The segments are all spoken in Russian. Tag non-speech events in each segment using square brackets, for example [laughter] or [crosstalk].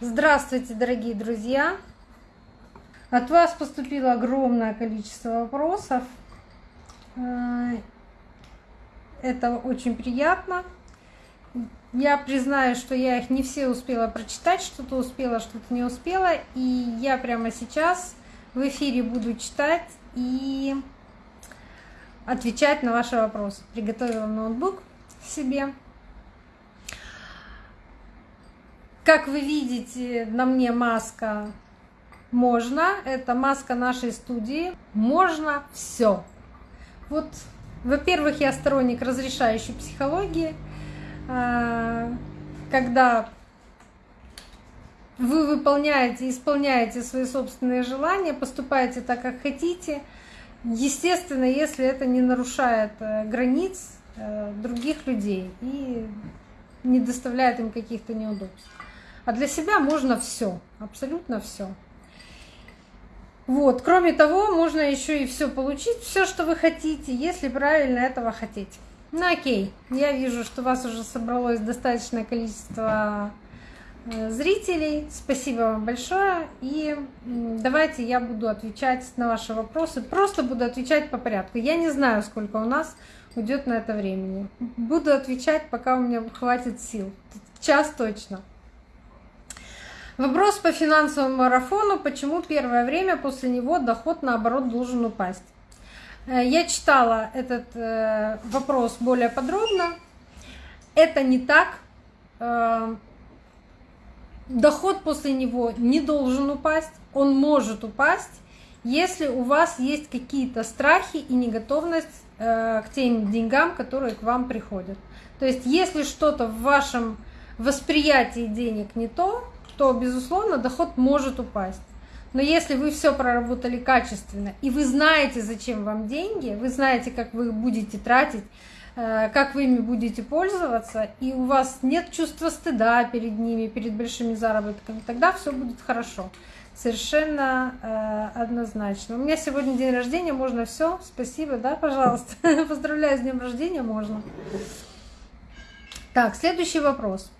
Здравствуйте, дорогие друзья! От вас поступило огромное количество вопросов. Э, это очень приятно. Я признаю, что я их не все успела прочитать, что-то успела, что-то не успела. И я прямо сейчас в эфире буду читать и отвечать на ваши вопросы. Приготовила ноутбук себе. Как вы видите, на мне маска можно. Это маска нашей студии. Можно все. Вот, во-первых, я сторонник разрешающей психологии. А, когда вы выполняете, исполняете свои собственные желания, поступаете так, как хотите. Естественно, если это не нарушает э, границ э, других людей и не доставляет им каких-то неудобств. А для себя можно все, абсолютно все. Вот, кроме того, можно еще и все получить, все, что вы хотите, если правильно этого хотите. Ну окей, я вижу, что у вас уже собралось достаточное количество э, зрителей. Спасибо вам большое. И давайте я буду отвечать на ваши вопросы. Просто буду отвечать по порядку. Я не знаю, сколько у нас уйдет на это времени. Буду отвечать, пока у меня хватит сил. Час точно. Вопрос по финансовому марафону. Почему первое время после него доход наоборот должен упасть? Э, я читала этот э, вопрос более подробно. Это не так. Э, доход после него не должен упасть. Он может упасть, если у вас есть какие-то страхи и неготовность к тем деньгам, которые к вам приходят. То есть, если что-то в вашем восприятии денег не то, то, безусловно, доход может упасть. Но если вы все проработали качественно, и вы знаете, зачем вам деньги, вы знаете, как вы их будете тратить, э, как вы ими будете пользоваться, и у вас нет чувства стыда перед ними, перед большими заработками, тогда все будет хорошо. Совершенно э, однозначно. У меня сегодня день рождения, можно все. Спасибо, да, пожалуйста. [laughs] Поздравляю с днем рождения, можно. Так, следующий вопрос.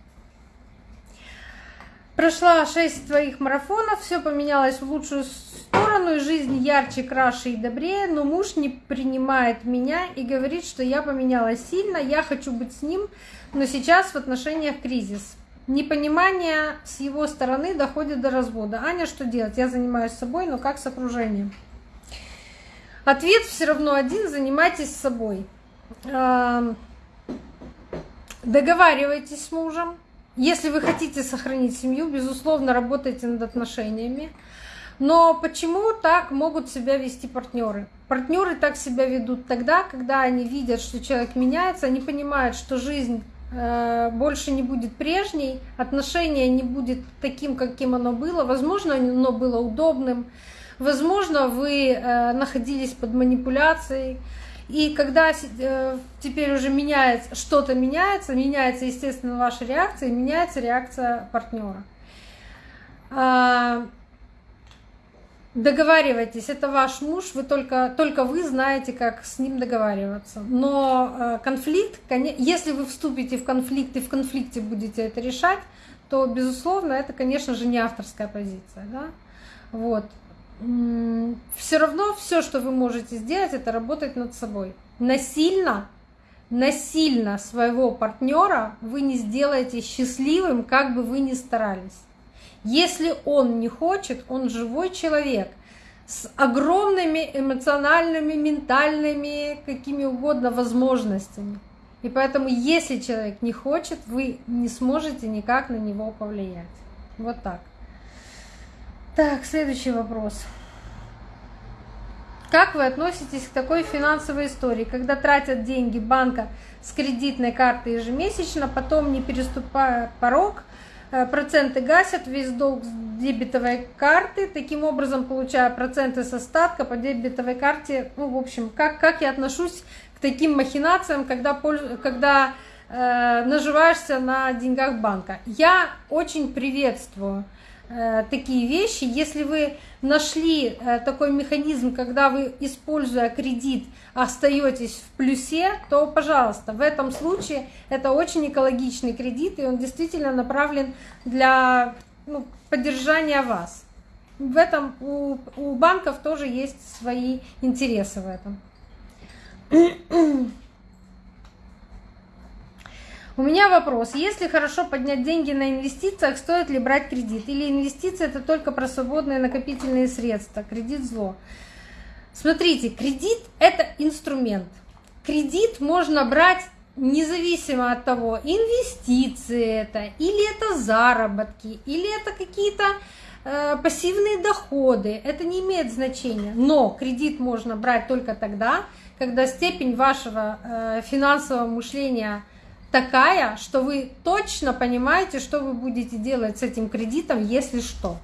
Прошла шесть твоих марафонов, все поменялось в лучшую сторону, и жизнь ярче, краше и добрее, но муж не принимает меня и говорит, что я поменялась сильно, я хочу быть с ним, но сейчас в отношениях кризис. Непонимание с его стороны доходит до развода. Аня, что делать? Я занимаюсь собой, но как с окружением? Ответ все равно один, занимайтесь собой. Договаривайтесь с мужем, если вы хотите сохранить семью, безусловно, работайте над отношениями. Но почему так могут себя вести партнеры? Партнеры так себя ведут тогда, когда они видят, что человек меняется, они понимают, что жизнь э, больше не будет прежней, отношение не будет таким, каким оно было. Возможно, оно было удобным, возможно, вы э, находились под манипуляцией. И когда э, теперь уже меняется, что-то меняется, меняется, естественно, ваша реакция, и меняется реакция партнера. А, договаривайтесь, это ваш муж, вы только, только вы знаете, как с ним договариваться. Но э, конфликт, если вы вступите в конфликт и в конфликте будете это решать, то, безусловно, это, конечно же, не авторская позиция. Да? Вот все равно все, что вы можете сделать, это работать над собой. Насильно, насильно своего партнера вы не сделаете счастливым, как бы вы ни старались. Если он не хочет, он живой человек с огромными эмоциональными, ментальными, какими угодно возможностями. И поэтому, если человек не хочет, вы не сможете никак на него повлиять. Вот так. Так, следующий вопрос. Как вы относитесь к такой финансовой истории, когда тратят деньги банка с кредитной карты ежемесячно, потом, не переступая порог, э, проценты гасят весь долг с дебетовой карты, таким образом получая проценты с остатка по дебетовой карте. Ну, в общем, как, как я отношусь к таким махинациям, когда, когда э, наживаешься на деньгах банка? Я очень приветствую такие вещи. Если вы нашли э, такой механизм, когда вы, используя кредит, остаетесь в плюсе, то, пожалуйста, в этом случае это очень экологичный кредит, и он действительно направлен для ну, поддержания вас. В этом у, у банков тоже есть свои интересы в этом. У меня вопрос. Если хорошо поднять деньги на инвестициях, стоит ли брать кредит? Или инвестиции это только про свободные накопительные средства? Кредит зло. Смотрите, кредит это инструмент. Кредит можно брать независимо от того, инвестиции это, или это заработки, или это какие-то э, пассивные доходы, это не имеет значения. Но кредит можно брать только тогда, когда степень вашего э, финансового мышления такая, что вы точно понимаете, что вы будете делать с этим кредитом, если что.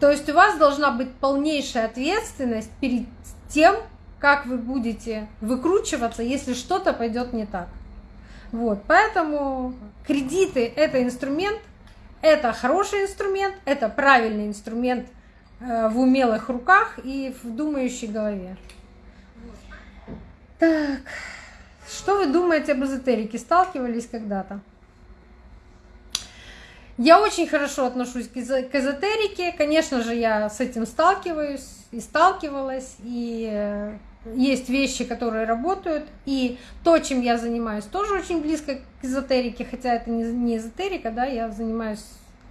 То есть у вас должна быть полнейшая ответственность перед тем, как вы будете выкручиваться, если что-то пойдет не так. Вот, поэтому кредиты это инструмент, это хороший инструмент, это правильный инструмент э, в умелых руках и в думающей голове. Так. Что вы думаете об эзотерике? Сталкивались когда-то? Я очень хорошо отношусь к эзотерике. Конечно же, я с этим сталкиваюсь и сталкивалась. И э, есть вещи, которые работают. И то, чем я занимаюсь, тоже очень близко к эзотерике. Хотя это не эзотерика, да, я занимаюсь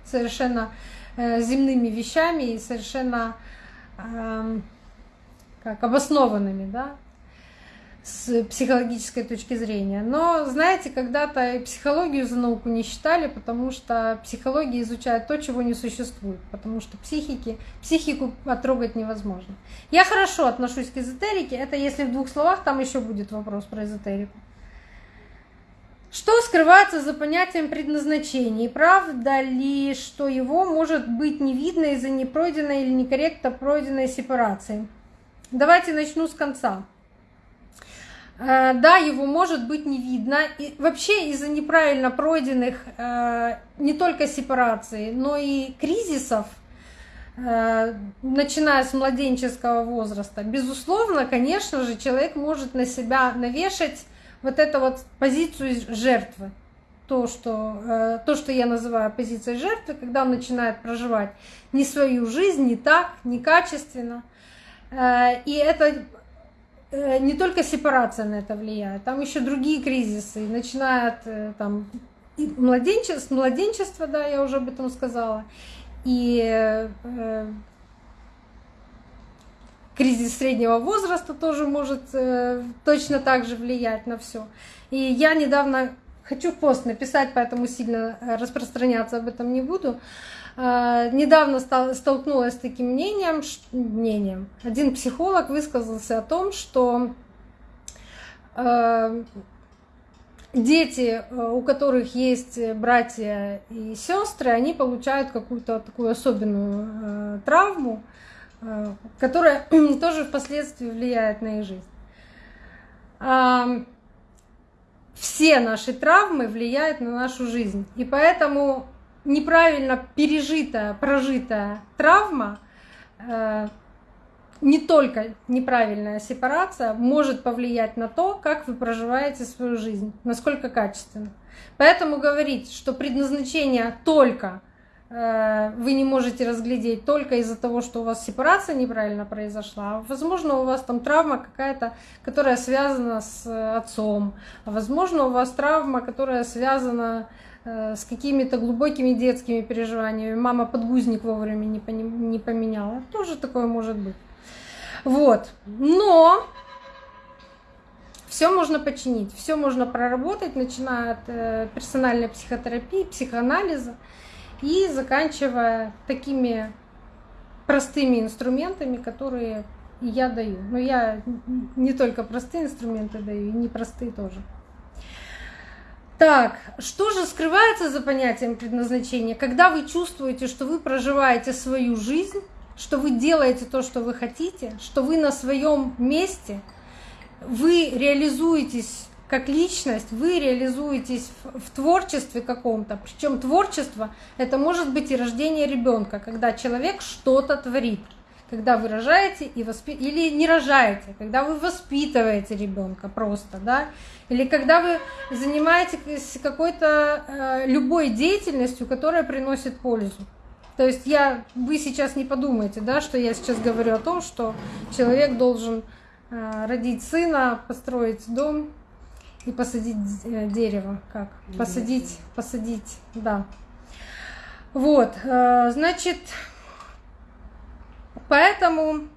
совершенно э, земными вещами и совершенно эм, как обоснованными, да, с психологической точки зрения. Но, знаете, когда-то и психологию за науку не считали, потому что психология изучает то, чего не существует, потому что психики, психику потрогать невозможно. Я хорошо отношусь к эзотерике, это если в двух словах, там еще будет вопрос про эзотерику. Что скрывается за понятием предназначения? И правда ли, что его может быть не видно из-за непройденной или некорректно пройденной сепарации? Давайте начну с конца. Э, да, его может быть не видно. И вообще из-за неправильно пройденных э, не только сепараций, но и кризисов, э, начиная с младенческого возраста, безусловно, конечно же, человек может на себя навешать вот эту вот позицию жертвы. То что, то, что я называю позицией жертвы, когда он начинает проживать не свою жизнь, не так, некачественно. И это не только сепарация на это влияет, там еще другие кризисы, начиная от э, там, младенчества, младенчества, да, я уже об этом сказала, и э, кризис среднего возраста тоже может э, точно так же влиять на все. И я недавно хочу пост написать, поэтому сильно распространяться об этом не буду. А, недавно столкнулась с таким мнением, мнением. Один психолог высказался о том, что а, дети, а, у которых есть братья и сестры, они получают какую-то такую особенную травму, которая [clears throat] тоже впоследствии влияет на их жизнь. Все наши травмы влияют на нашу жизнь. И поэтому неправильно пережитая, прожитая травма, э, не только неправильная сепарация может повлиять на то, как вы проживаете свою жизнь, насколько качественно. Поэтому говорить, что предназначение только э, вы не можете разглядеть только из-за того, что у вас сепарация неправильно произошла. А возможно, у вас там травма какая-то, которая связана с отцом. А возможно, у вас травма, которая связана Э, с какими-то глубокими детскими переживаниями. Мама подгузник вовремя не, не поменяла. Тоже такое может быть. Вот. Но все можно починить, все можно проработать, начиная от э, персональной психотерапии, психоанализа и заканчивая такими простыми инструментами, которые я даю. Но я не только простые инструменты даю, и непростые тоже. Так, что же скрывается за понятием предназначения? Когда вы чувствуете, что вы проживаете свою жизнь, что вы делаете то, что вы хотите, что вы на своем месте, вы реализуетесь как личность, вы реализуетесь в, творчестве каком-то. Причем творчество это может быть и рождение ребенка, когда человек что-то творит, когда вы рожаете и воспи... или не рожаете, когда вы воспитываете ребенка просто, да, или когда вы занимаетесь какой-то э, любой деятельностью, которая приносит пользу. То есть я, вы сейчас не подумайте, да, что я сейчас говорю о том, что человек должен э, родить сына, построить дом и посадить э, дерево, как посадить, посадить, да. Вот, э, значит, Поэтому,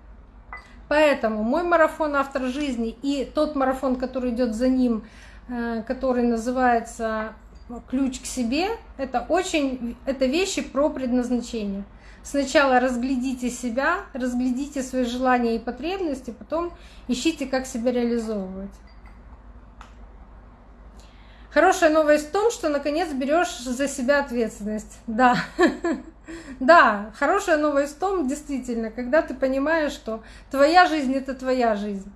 поэтому мой марафон «Автор жизни» и тот марафон, который идет за ним, э, который называется «Ключ к себе», это очень, это вещи про предназначение. Сначала разглядите себя, разглядите свои желания и потребности, потом ищите, как себя реализовывать. Хорошая новость в том, что наконец берешь за себя ответственность. Да. [laughs] Да, хорошая новость в том, действительно, когда ты понимаешь, что твоя жизнь это твоя жизнь.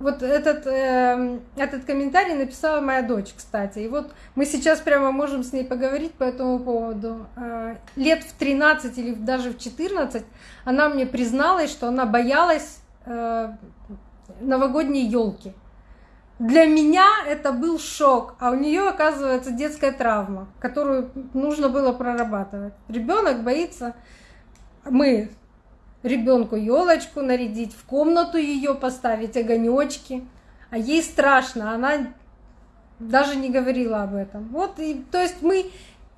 Вот этот, э, этот комментарий написала моя дочь, кстати. И вот мы сейчас прямо можем с ней поговорить по этому поводу. Э, лет в 13 или даже в 14 она мне призналась, что она боялась э, новогодней елки. Для меня это был шок, а у нее оказывается детская травма, которую нужно было прорабатывать. Ребенок боится, мы ребенку елочку нарядить, в комнату ее поставить, огонечки, а ей страшно, она даже не говорила об этом. Вот и то есть мы,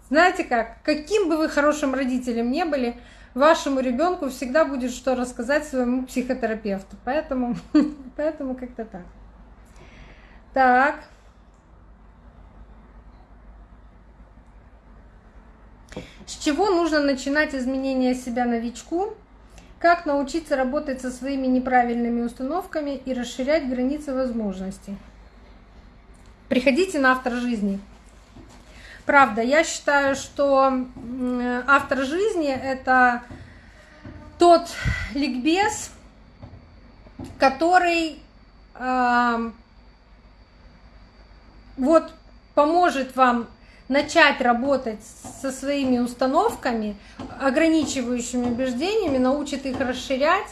знаете как, каким бы вы хорошим родителем не были, вашему ребенку всегда будет что рассказать своему психотерапевту. Поэтому, [laughs] поэтому как-то так. Так. С чего нужно начинать изменение себя новичку? Как научиться работать со своими неправильными установками и расширять границы возможностей? Приходите на автор жизни. Правда, я считаю, что автор жизни это тот ликбез, который вот поможет вам начать работать со своими установками, ограничивающими убеждениями, научит их расширять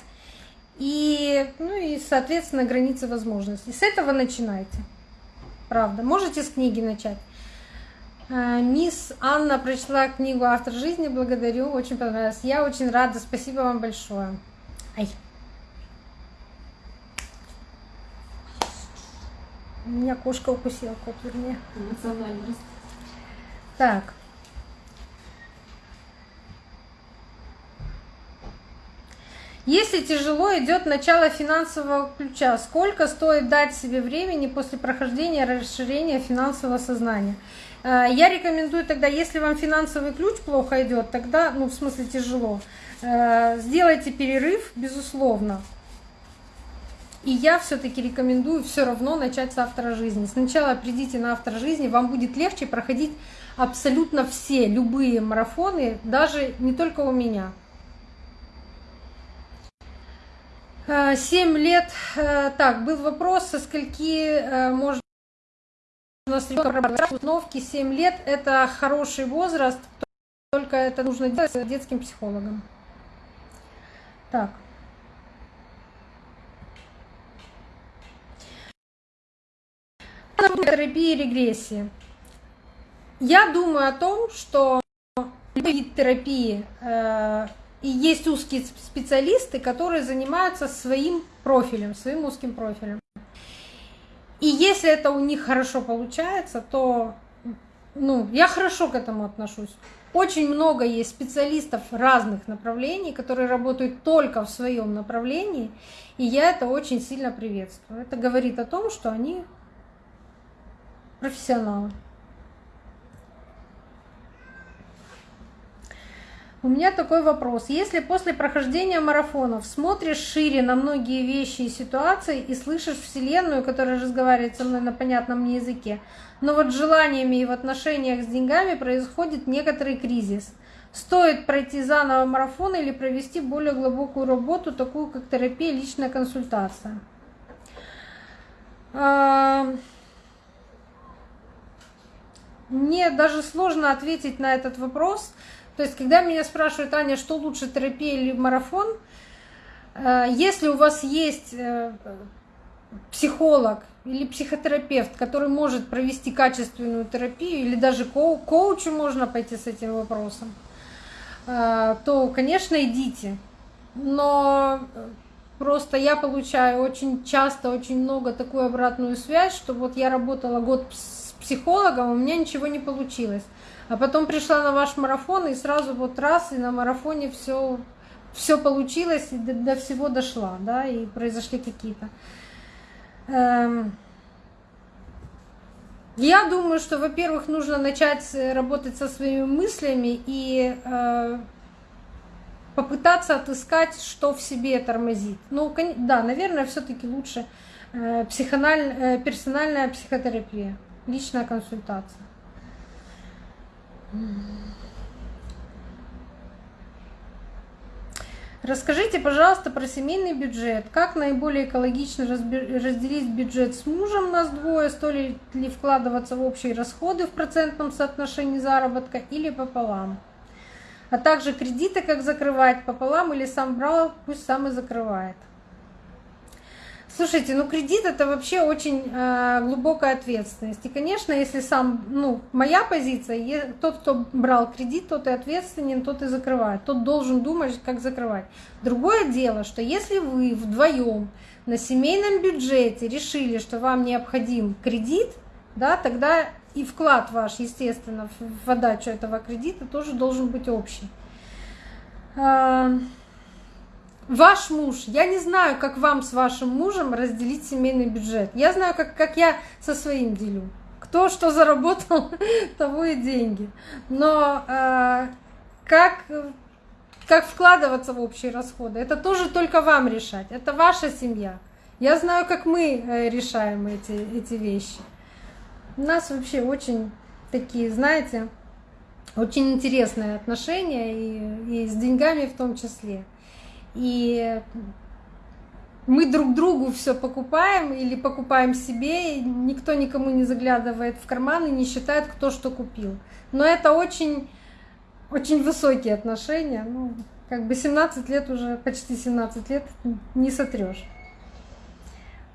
и, ну и, соответственно, границы возможностей. С этого начинайте. Правда. Можете с книги начать. Э, мисс Анна прочла книгу «Автор жизни». Благодарю, очень понравилось. Я очень рада. Спасибо вам большое. Ай. Меня кошка укусила, кот вернее. Эмоциональность. Так. Если тяжело идет начало финансового ключа, сколько стоит дать себе времени после прохождения расширения финансового сознания? Э, я рекомендую тогда, если вам финансовый ключ плохо идет, тогда, ну в смысле тяжело, э, сделайте перерыв, безусловно. И я все-таки рекомендую все равно начать с автора жизни. Сначала придите на автор жизни, вам будет легче проходить абсолютно все, любые марафоны, даже не только у меня. Э, семь лет, э, так, был вопрос, со скольки э, можно с ребенком установки. Семь лет – это хороший возраст, только это нужно делать с детским психологом. Так. Терапии регрессии. Я думаю о том, что вид терапии э, и есть узкие специалисты, которые занимаются своим профилем, своим узким профилем. И если это у них хорошо получается, то ну, я хорошо к этому отношусь. Очень много есть специалистов разных направлений, которые работают только в своем направлении, и я это очень сильно приветствую. Это говорит о том, что они профессионалы. У меня такой вопрос. Если после прохождения марафонов смотришь шире на многие вещи и ситуации и слышишь Вселенную, которая разговаривает со мной на понятном мне языке, но вот с желаниями и в отношениях с деньгами происходит некоторый кризис, стоит пройти заново марафон или провести более глубокую работу, такую как терапия, личная консультация? Мне даже сложно ответить на этот вопрос. То есть, когда меня спрашивают, Аня, что лучше, терапия или марафон, Э, если у вас есть э, психолог или психотерапевт, который может провести качественную терапию, или даже коу коучу можно пойти с этим вопросом, э, то, конечно, идите. Но просто я получаю очень часто, очень много такую обратную связь, что вот я работала год с психологом, у меня ничего не получилось. А потом пришла на ваш марафон и сразу вот раз, и на марафоне все все получилось, и до, до всего дошла, да, и произошли какие-то. Эм... Я думаю, что, во-первых, нужно начать работать со своими мыслями и э, попытаться отыскать, что в себе тормозит. Ну, да, наверное, все-таки лучше э, э, персональная психотерапия, личная консультация. Расскажите, пожалуйста, про семейный бюджет. Как наиболее экологично разделить бюджет с мужем, нас двое, стоит ли вкладываться в общие расходы в процентном соотношении заработка или пополам? А также кредиты как закрывать пополам или сам брал, пусть сам и закрывает. Слушайте, ну кредит это вообще очень э, глубокая ответственность. И, конечно, если сам, ну, моя позиция, тот, кто брал кредит, тот и ответственен, тот и закрывает. Тот должен думать, как закрывать. Другое дело, что если вы вдвоем на семейном бюджете решили, что вам необходим кредит, да, тогда и вклад ваш, естественно, в отдачу этого кредита тоже должен быть общий. Ваш муж, я не знаю, как вам с вашим мужем разделить семейный бюджет. Я знаю, как, как я со своим делю. Кто что заработал, [laughs] того и деньги. Но э, как, как вкладываться в общие расходы, это тоже только вам решать. Это ваша семья. Я знаю, как мы э, решаем эти, эти вещи. У нас вообще очень такие, знаете, очень интересные отношения, и, и с деньгами в том числе и мы друг другу все покупаем или покупаем себе, и никто никому не заглядывает в карман и не считает, кто что купил. Но это очень, очень высокие отношения. Ну, как бы 17 лет уже, почти 17 лет не сотрешь.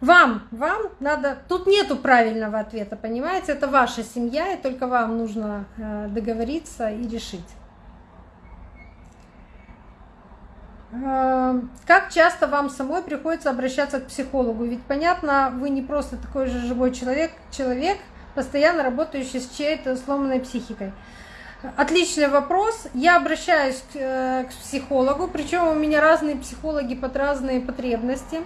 Вам, вам надо, тут нету правильного ответа, понимаете, это ваша семья, и только вам нужно э, договориться и решить. Как часто вам самой приходится обращаться к психологу? Ведь понятно, вы не просто такой же живой человек, человек, постоянно работающий с чьей-то сломанной психикой. Отличный вопрос. Я обращаюсь к, э, к психологу, причем у меня разные психологи под разные потребности.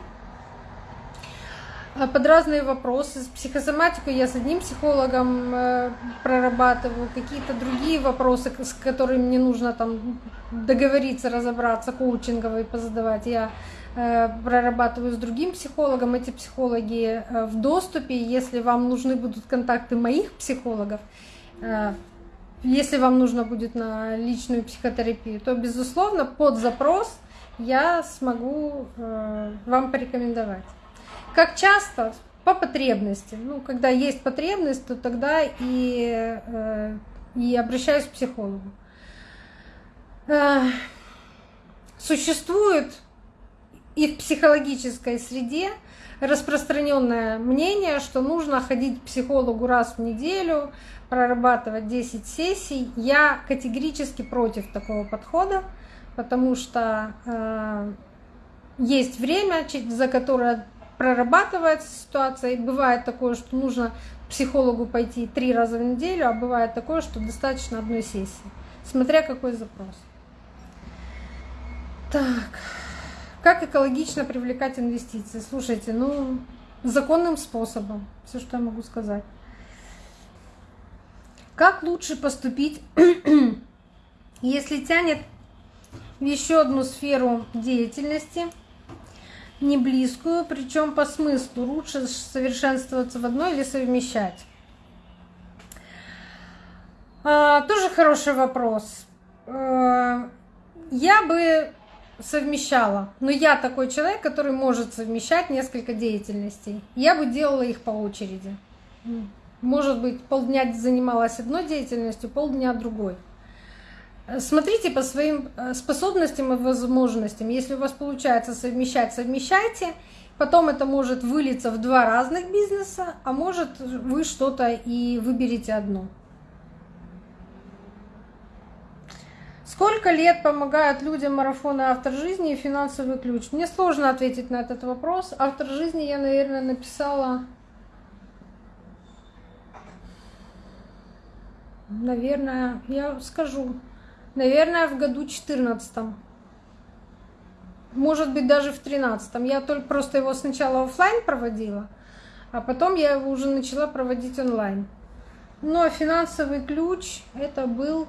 Э, под разные вопросы. С психосоматику я с одним психологом э, прорабатываю, какие-то другие вопросы, с которыми мне нужно там договориться, разобраться, коучинговые позадавать. Я э, прорабатываю с другим психологом. Эти психологи в доступе. Если вам нужны будут контакты моих психологов, если вам нужно будет на личную психотерапию, то, безусловно, под запрос я смогу вам порекомендовать. Как часто? По потребности. Ну, когда есть потребность, то тогда и, э, и обращаюсь к психологу. Э, существует и в психологической среде распространенное мнение, что нужно ходить к психологу раз в неделю, прорабатывать 10 сессий. Я категорически против такого подхода, потому что э, есть время, за которое прорабатывается ситуация, и бывает такое, что нужно к психологу пойти три раза в неделю, а бывает такое, что достаточно одной сессии, смотря какой запрос. Так, как экологично привлекать инвестиции? Слушайте, ну, законным способом, все, что я могу сказать. Как лучше поступить, [clears throat] если тянет в еще одну сферу деятельности – не близкую, причем по смыслу лучше совершенствоваться в одной или совмещать? А, тоже хороший вопрос. А, я бы совмещала, но я такой человек, который может совмещать несколько деятельностей. Я бы делала их по очереди. Может быть, полдня занималась одной деятельностью, полдня другой. Смотрите по своим э, способностям и возможностям. Если у вас получается совмещать, совмещайте. Потом это может вылиться в два разных бизнеса, а может вы что-то и выберете одно. Сколько лет помогают людям марафоны «Автор жизни» и «Финансовый ключ»? Мне сложно ответить на этот вопрос. «Автор жизни» я, наверное, написала, наверное, я скажу, Наверное, в году 14 Может быть, даже в 13 Я только просто его сначала офлайн проводила, а потом я его уже начала проводить онлайн. Но финансовый ключ это был,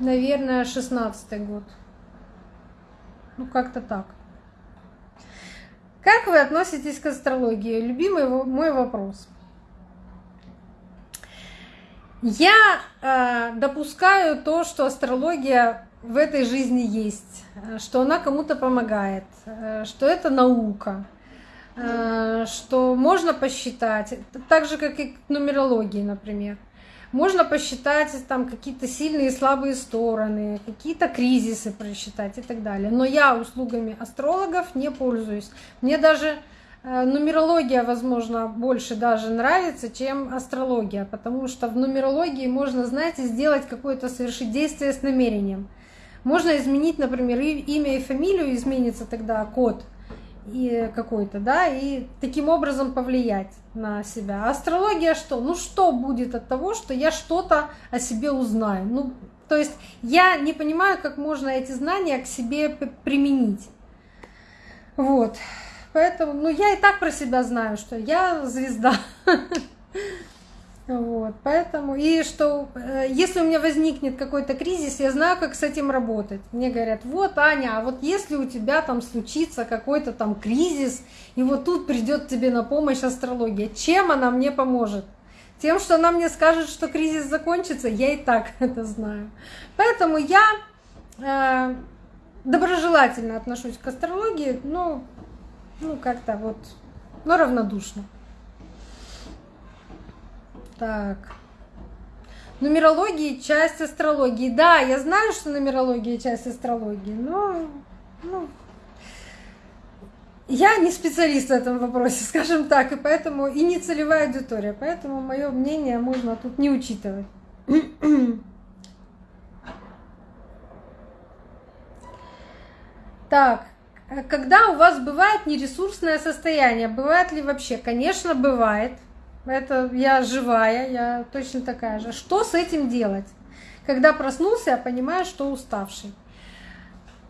наверное, 16 год. Ну, как-то так. Как вы относитесь к астрологии? Любимый мой вопрос. Я э, допускаю то, что астрология в этой жизни есть, что она кому-то помогает, э, что это наука, э, что можно посчитать, так же как и к нумерологии, например. Можно посчитать там какие-то сильные и слабые стороны, какие-то кризисы просчитать и так далее. Но я услугами астрологов не пользуюсь. Мне даже Э, нумерология, возможно, больше даже нравится, чем астрология, потому что в нумерологии можно, знаете, сделать какое-то совершить действие с намерением. Можно изменить, например, имя и фамилию, изменится тогда код и какой-то, да, и таким образом повлиять на себя. А астрология что? Ну что будет от того, что я что-то о себе узнаю? Ну, то есть я не понимаю, как можно эти знания к себе применить. Вот. Поэтому, ну, я и так про себя знаю, что я звезда. [laughs] Вот, поэтому, и что, э, если у меня возникнет какой-то кризис, я знаю, как с этим работать. Мне говорят, вот, Аня, а вот если у тебя там случится какой-то там кризис, и вот тут придет тебе на помощь астрология, чем она мне поможет? Тем, что она мне скажет, что кризис закончится, я и так [laughs] это знаю. Поэтому я э, доброжелательно отношусь к астрологии, но ну, как-то вот, ну, равнодушно. Так. Нумерология – часть астрологии. Да, я знаю, что нумерология – часть астрологии, но ну, я не специалист в этом вопросе, [laughs] скажем так, и поэтому и не целевая аудитория, поэтому мое мнение можно тут не учитывать. Так, Э, когда у вас бывает нересурсное состояние, бывает ли вообще? Конечно, бывает. Это я живая, я точно такая же. Что с этим делать? Когда проснулся, я понимаю, что уставший.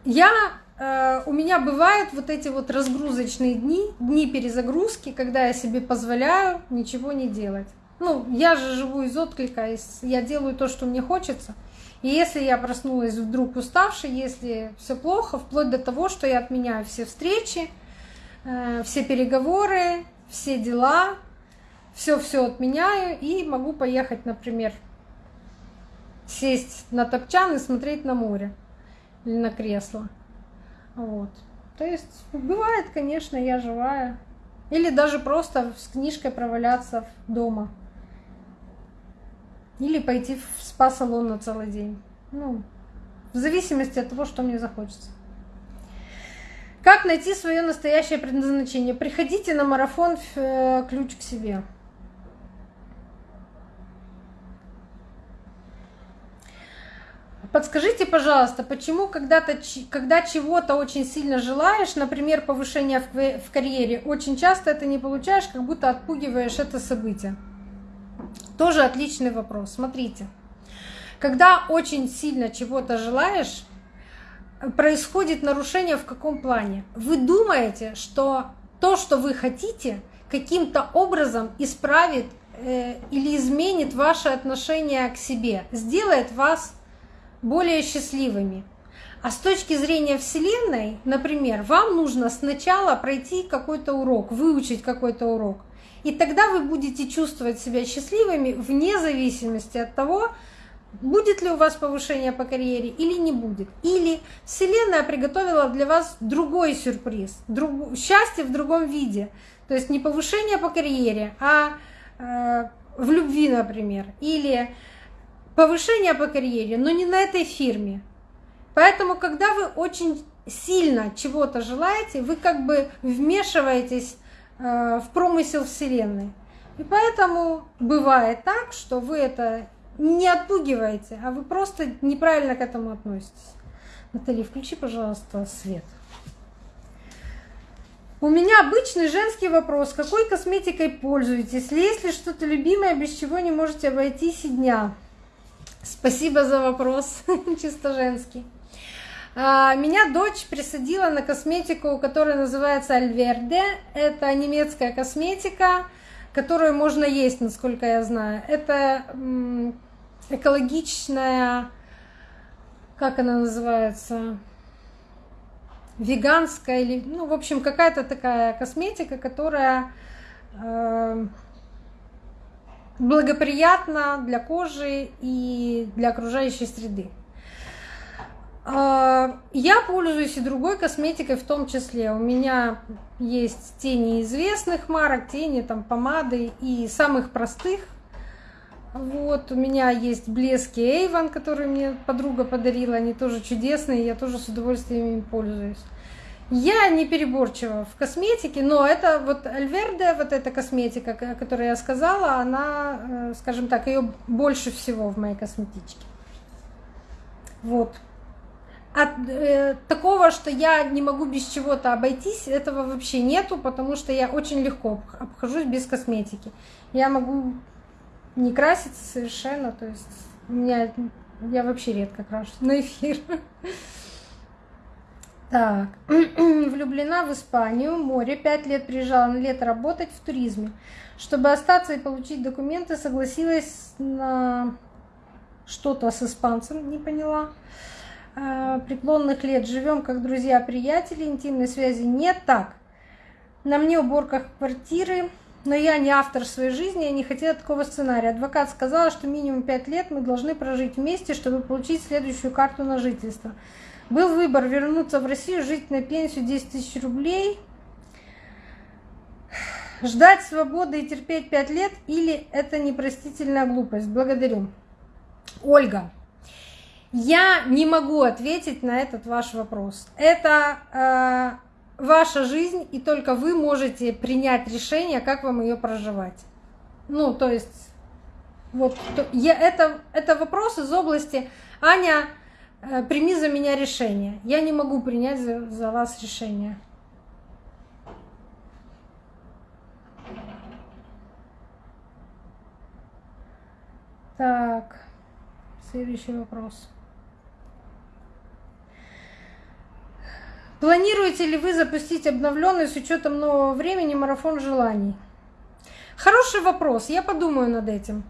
Я, э, у меня бывают вот эти вот разгрузочные дни, дни перезагрузки, когда я себе позволяю ничего не делать. Ну, я же живу из отклика, я делаю то, что мне хочется – и если я проснулась вдруг уставшей, если все плохо, вплоть до того, что я отменяю все встречи, э, все переговоры, все дела, все-все отменяю и могу поехать, например, сесть на топчан и смотреть на море или на кресло. Вот. То есть бывает, конечно, я живая. Или даже просто с книжкой проваляться дома. Или пойти в спа-салон на целый день. Ну, в зависимости от того, что мне захочется. Как найти свое настоящее предназначение? Приходите на марафон э, «Ключ к себе». Подскажите, пожалуйста, почему когда-то, когда чего-то очень сильно желаешь, например, повышения в карьере, очень часто это не получаешь, как будто отпугиваешь это событие? Тоже отличный вопрос. Смотрите, когда очень сильно чего-то желаешь, происходит нарушение в каком плане? Вы думаете, что то, что вы хотите, каким-то образом исправит э, или изменит ваше отношение к себе, сделает вас более счастливыми. А с точки зрения Вселенной, например, вам нужно сначала пройти какой-то урок, выучить какой-то урок. И тогда вы будете чувствовать себя счастливыми вне зависимости от того, будет ли у вас повышение по карьере или не будет. Или Вселенная приготовила для вас другой сюрприз, друг... счастье в другом виде. То есть не повышение по карьере, а э, в любви, например. Или повышение по карьере, но не на этой фирме. Поэтому, когда вы очень сильно чего-то желаете, вы как бы вмешиваетесь э, в промысел Вселенной. И поэтому бывает так, что вы это не отпугиваете, а вы просто неправильно к этому относитесь. Наталья, включи, пожалуйста, свет. У меня обычный женский вопрос. Какой косметикой пользуетесь? Есть ли что-то любимое, без чего не можете обойтись и дня? Спасибо за вопрос, [laughs] чисто женский. А, меня дочь присадила на косметику, которая называется Альверде. Это немецкая косметика, которую можно есть, насколько я знаю. Это экологичная, как она называется, веганская или, ну, в общем, какая-то такая косметика, которая благоприятна для кожи и для окружающей среды. Э, я пользуюсь и другой косметикой в том числе. У меня есть тени известных марок, тени там помады и самых простых вот, у меня есть блески Avon, которые мне подруга подарила, они тоже чудесные, я тоже с удовольствием им пользуюсь. Я не переборчива в косметике, но это вот Альверде, вот эта косметика, о которой я сказала, она, э, скажем так, ее больше всего в моей косметичке. Вот. От э, такого, что я не могу без чего-то обойтись, этого вообще нету, потому что я очень легко обхожусь без косметики. Я могу не краситься совершенно, то есть у меня я вообще редко крашусь на эфир. [laughs] Так, [clears throat] влюблена в Испанию, море, пять лет приезжала на лето работать в туризме. Чтобы остаться и получить документы, согласилась на что-то с испанцем, не поняла. А, преклонных лет живем как друзья-приятели, интимной связи нет. Так, на мне уборка квартиры, но я не автор своей жизни, я не хотела такого сценария. Адвокат сказала, что минимум 5 лет мы должны прожить вместе, чтобы получить следующую карту на жительство. Был выбор вернуться в Россию, жить на пенсию 10 тысяч рублей, ждать свободы и терпеть 5 лет, или это непростительная глупость. Благодарю. Ольга, я не могу ответить на этот ваш вопрос. Это э, ваша жизнь, и только вы можете принять решение, как вам ее проживать. Ну, то есть, вот я, это, это вопрос из области Аня, прими за меня решение. Я не могу принять за, за вас решение. Так, следующий вопрос. Планируете ли вы запустить обновленный с учетом нового времени марафон желаний? Хороший вопрос, я подумаю над этим.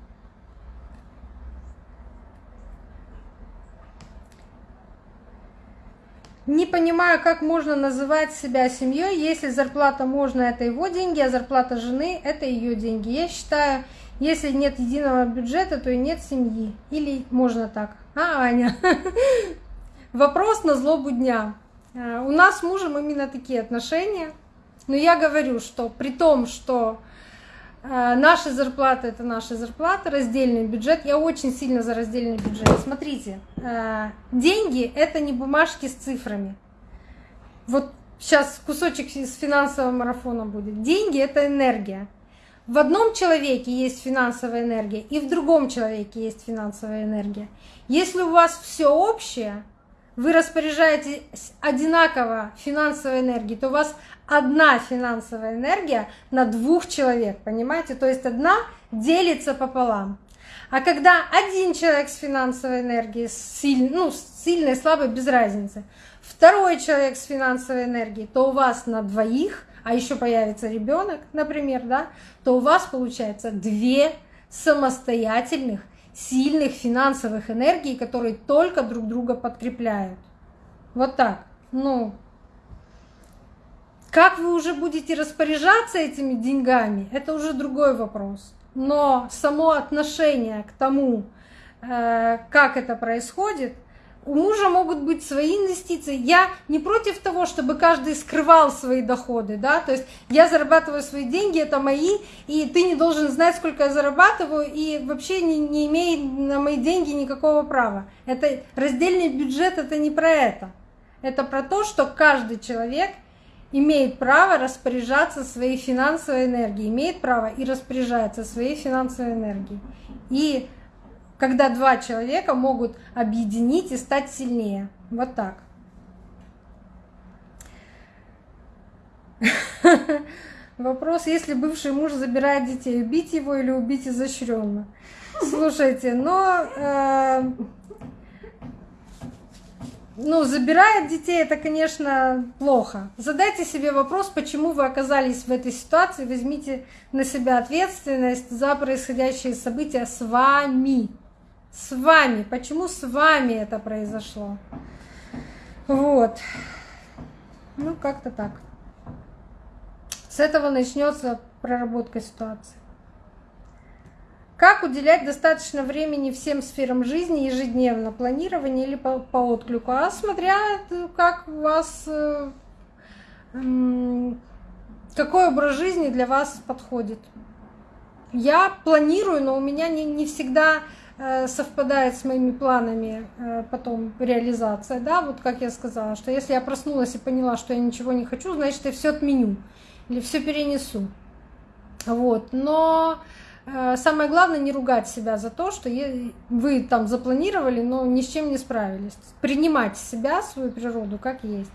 Не понимаю, как можно называть себя семьей, если зарплата можно это его деньги, а зарплата жены это ее деньги. Я считаю, если нет единого бюджета, то и нет семьи. Или можно так. А, Аня? [laughs] Вопрос на злобу дня. Э, у нас с мужем именно такие отношения. Но я говорю, что при том, что э, наши зарплаты это наши зарплаты, раздельный бюджет, я очень сильно за раздельный бюджет. Смотрите, э, деньги это не бумажки с цифрами. Вот сейчас кусочек из финансового марафона будет. Деньги это энергия. В одном человеке есть финансовая энергия, и в другом человеке есть финансовая энергия. Если у вас все общее, вы распоряжаетесь одинаково финансовой энергией, то у вас одна финансовая энергия на двух человек, понимаете? То есть одна делится пополам. А когда один человек с финансовой энергией, сильный, ну, сильной, слабой, без разницы, второй человек с финансовой энергией, то у вас на двоих, а еще появится ребенок, например, да, то у вас получается две самостоятельных сильных финансовых энергий, которые только друг друга подкрепляют. Вот так. Ну, как вы уже будете распоряжаться этими деньгами, это уже другой вопрос. Но само отношение к тому, э, как это происходит, у мужа могут быть свои инвестиции. Я не против того, чтобы каждый скрывал свои доходы, да, то есть я зарабатываю свои деньги, это мои, и ты не должен знать, сколько я зарабатываю, и вообще не, не имеет на мои деньги никакого права. Это раздельный бюджет, это не про это. Это про то, что каждый человек имеет право распоряжаться своей финансовой энергией, имеет право и распоряжается своей финансовой энергией. И когда два человека могут объединить и стать сильнее. Вот так. [laughs] Вопрос, если бывший муж забирает детей, убить его или убить изощренно? Слушайте, но э, ну, забирает детей, это, конечно, плохо. Задайте себе вопрос, почему вы оказались в этой ситуации, возьмите на себя ответственность за происходящие события с вами с вами. Почему с вами это произошло? Вот. Ну, как-то так. С этого начнется проработка ситуации. Как уделять достаточно времени всем сферам жизни ежедневно, планирование или по, по отклику? А смотря как у вас, э, какой образ жизни для вас подходит. Я планирую, но у меня не, всегда Э, совпадает с моими планами э, потом реализация, да, вот как я сказала, что если я проснулась и поняла, что я ничего не хочу, значит, я все отменю или все перенесу. Вот, но э, самое главное не ругать себя за то, что вы там запланировали, но ни с чем не справились. Принимать себя, свою природу, как есть.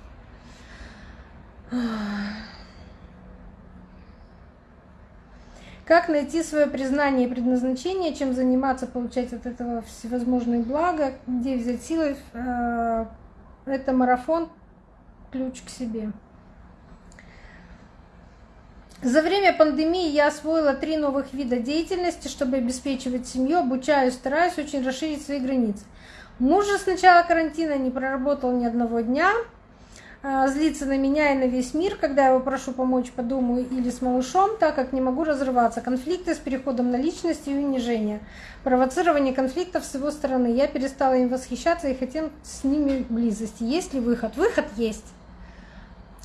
Как найти свое признание и предназначение, чем заниматься, получать от этого всевозможные блага, где взять силы. Э, это марафон, ключ к себе. За время пандемии я освоила три новых вида деятельности, чтобы обеспечивать семью, обучаюсь, стараюсь очень расширить свои границы. Муж же с начала карантина не проработал ни одного дня, а, злится на меня и на весь мир, когда я его прошу помочь по дому или с малышом, так как не могу разрываться. Конфликты с переходом на личность и унижение. Провоцирование конфликтов с его стороны. Я перестала им восхищаться и хотел с ними близости. Есть ли выход? Выход есть.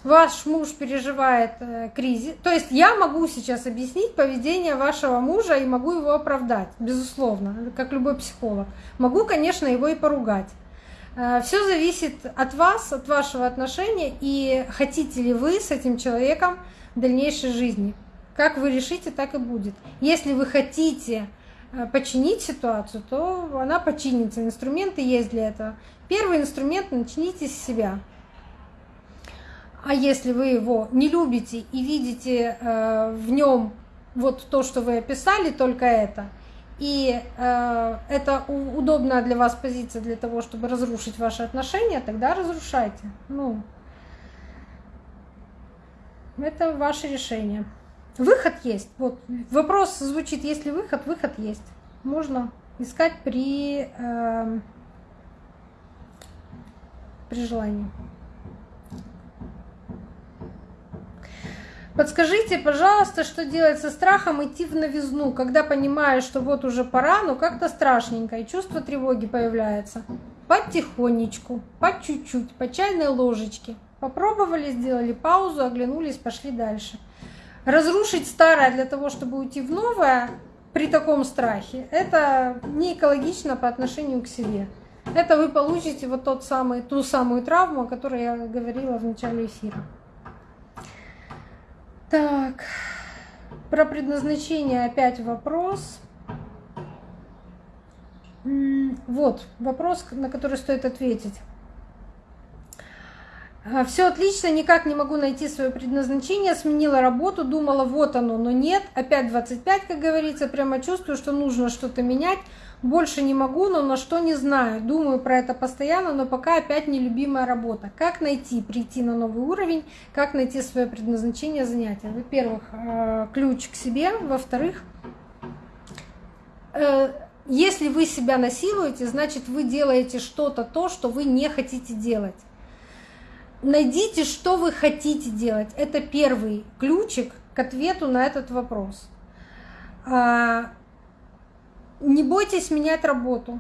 Ваш муж переживает э, кризис. То есть я могу сейчас объяснить поведение вашего мужа и могу его оправдать, безусловно, как любой психолог. Могу, конечно, его и поругать. Э, Все зависит от вас, от вашего отношения и хотите ли вы с этим человеком дальнейшей жизни. Как вы решите, так и будет. Если вы хотите э, починить ситуацию, то она починится. Инструменты есть для этого. Первый инструмент – начните с себя. А если вы его не любите и видите э, в нем вот то, что вы описали, только это – и э, это удобная для вас позиция для того, чтобы разрушить ваши отношения, тогда разрушайте. Ну, это ваше решение. Выход есть. Вот вопрос звучит, есть ли выход? Выход есть. Можно искать при, э, при желании. Подскажите, пожалуйста, что делать со страхом идти в новизну, когда понимаешь, что вот уже пора, но как-то страшненько, и чувство тревоги появляется. Потихонечку, по чуть-чуть, по чайной ложечке. Попробовали, сделали паузу, оглянулись, пошли дальше. Разрушить старое для того, чтобы уйти в новое при таком страхе, это не экологично по отношению к себе. Это вы получите вот тот самый, ту самую травму, о которой я говорила в начале эфира. Так, про предназначение опять вопрос. Вот, вопрос, на который стоит ответить. Все отлично, никак не могу найти свое предназначение, сменила работу, думала, вот оно, но нет, опять 25, как говорится, прямо чувствую, что нужно что-то менять, больше не могу, но на что не знаю. Думаю про это постоянно, но пока опять нелюбимая работа. Как найти, прийти на новый уровень, как найти свое предназначение занятия? Во-первых, э, ключ к себе. Во-вторых, э, если вы себя насилуете, значит вы делаете что-то то, что вы не хотите делать. Найдите, что вы хотите делать. Это первый ключик к ответу на этот вопрос. А, не бойтесь менять работу.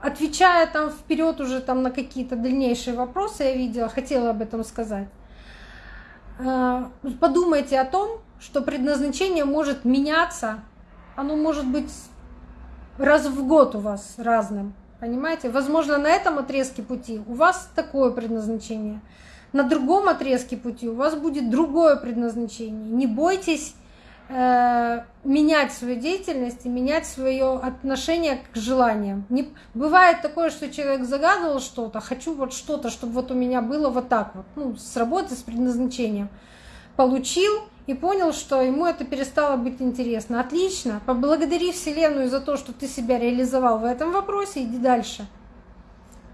отвечая там вперед уже там на какие-то дальнейшие вопросы, я видела, хотела об этом сказать. Э, подумайте о том, что предназначение может меняться, оно может быть раз в год у вас разным. Понимаете? Возможно, на этом отрезке пути у вас такое предназначение. На другом отрезке пути у вас будет другое предназначение. Не бойтесь э, менять свою деятельность и менять свое отношение к желаниям. Не, бывает такое, что человек загадывал что-то, хочу вот что-то, чтобы вот у меня было вот так вот, ну, с работы, с предназначением. Получил, и понял, что ему это перестало быть интересно. Отлично, поблагодари Вселенную за то, что ты себя реализовал в этом вопросе, иди дальше.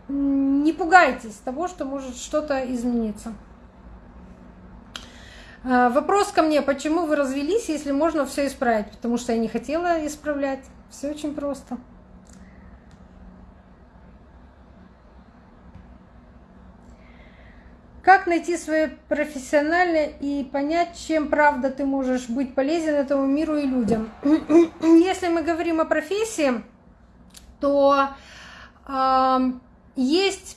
Не пугайтесь того, что может что-то измениться. А, вопрос ко мне, почему вы развелись, если можно все исправить? Потому что я не хотела исправлять. Все очень просто. Как найти свое профессиональное и понять, чем правда ты можешь быть полезен этому миру и людям? [clears throat] Если мы говорим о профессии, то э, есть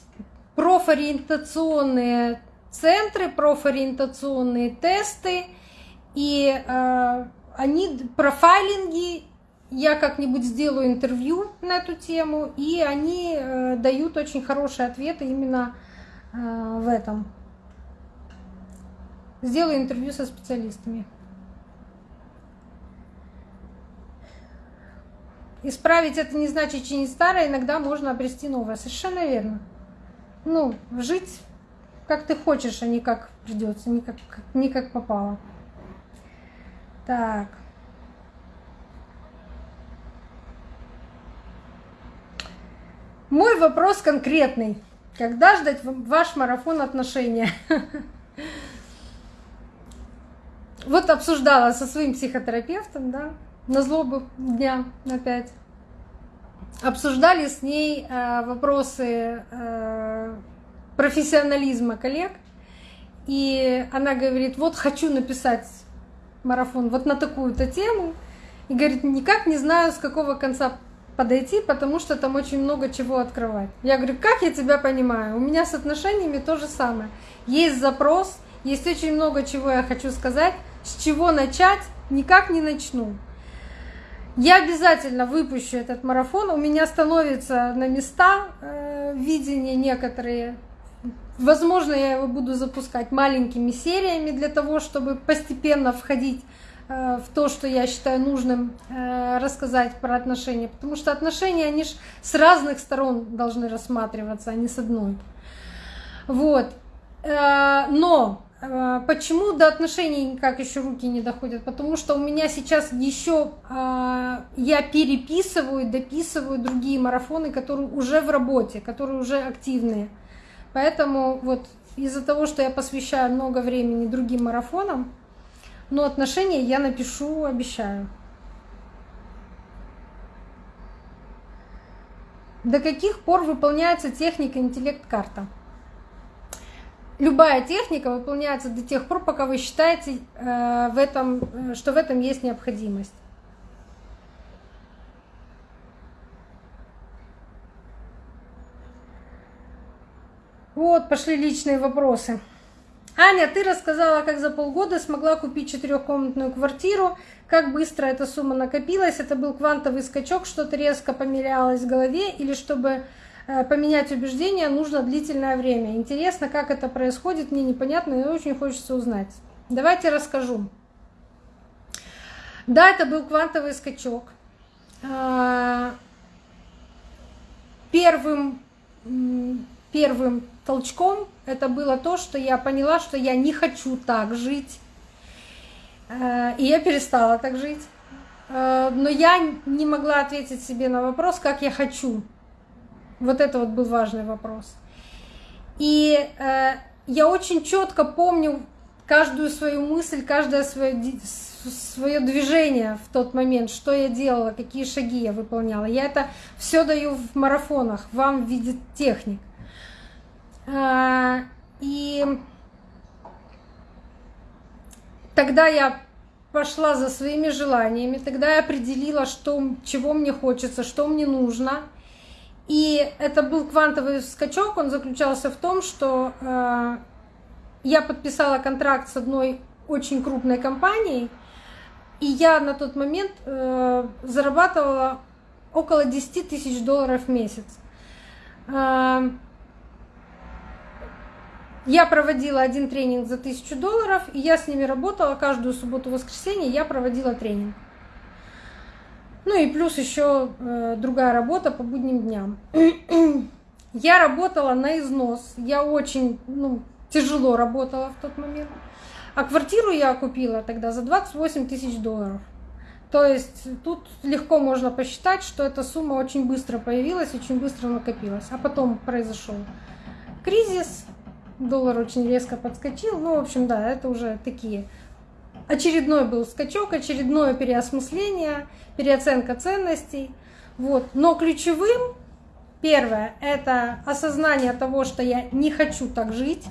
профориентационные центры, профориентационные тесты, и э, они профайлинги. Я как-нибудь сделаю интервью на эту тему, и они э, дают очень хорошие ответы именно э, в этом Сделаю интервью со специалистами. Исправить это не значит чинить старое, иногда можно обрести новое. Совершенно верно. Ну, жить как ты хочешь, а не как придется, не как, не как попало. Так. Мой вопрос конкретный. Когда ждать ваш марафон отношения? [laughs] Вот обсуждала со своим психотерапевтом, да, на злобу дня опять. Обсуждали с ней э, вопросы э, профессионализма коллег. И она говорит, вот хочу написать марафон вот на такую-то тему. И говорит, никак не знаю, с какого конца подойти, потому что там очень много чего открывать. Я говорю, как я тебя понимаю? У меня с отношениями то же самое. Есть запрос, есть очень много чего я хочу сказать, с чего начать, никак не начну. Я обязательно выпущу этот марафон. У меня становятся на места э, видения некоторые. Возможно, я его буду запускать маленькими сериями для того, чтобы постепенно входить э, в то, что я считаю нужным э, рассказать про отношения. Потому что отношения, они же с разных сторон должны рассматриваться, а не с одной. Вот. Но почему до отношений никак еще руки не доходят? Потому что у меня сейчас еще а, я переписываю, дописываю другие марафоны, которые уже в работе, которые уже активные. Поэтому вот из-за того, что я посвящаю много времени другим марафонам, но отношения я напишу, обещаю. До каких пор выполняется техника интеллект-карта? Любая техника выполняется до тех пор, пока вы считаете, э, в этом, э, что в этом есть необходимость. Вот, пошли личные вопросы. Аня, ты рассказала, как за полгода смогла купить четырехкомнатную квартиру, как быстро эта сумма накопилась, это был квантовый скачок, что-то резко поменялось в голове, или чтобы поменять убеждения нужно длительное время. Интересно, как это происходит, мне непонятно и очень хочется узнать. Давайте расскажу. Да, это был квантовый скачок. Э, первым, первым толчком это было то, что я поняла, что я не хочу так жить. Э, и я перестала так жить. Но я не могла ответить себе на вопрос, как я хочу вот это вот был важный вопрос. И э, я очень четко помню каждую свою мысль, каждое свое, свое движение в тот момент, что я делала, какие шаги я выполняла. Я это все даю в марафонах, вам в виде техник. Э, и тогда я пошла за своими желаниями, тогда я определила, что, чего мне хочется, что мне нужно — И это был квантовый скачок, он заключался в том, что э, я подписала контракт с одной очень крупной компанией, и я на тот момент э, зарабатывала около 10 тысяч долларов в месяц. Э, я проводила один тренинг за тысячу долларов, и я с ними работала каждую субботу-воскресенье, я проводила тренинг. Ну и плюс еще э, другая работа по будним дням. [clears throat] я работала на износ. Я очень ну, тяжело работала в тот момент. А квартиру я купила тогда за 28 тысяч долларов. То есть тут легко можно посчитать, что эта сумма очень быстро появилась, очень быстро накопилась. А потом произошел кризис, доллар очень резко подскочил. Ну, в общем, да, это уже такие очередной был скачок, очередное переосмысление, переоценка ценностей. Вот. Но ключевым первое – это осознание того, что я не хочу так жить.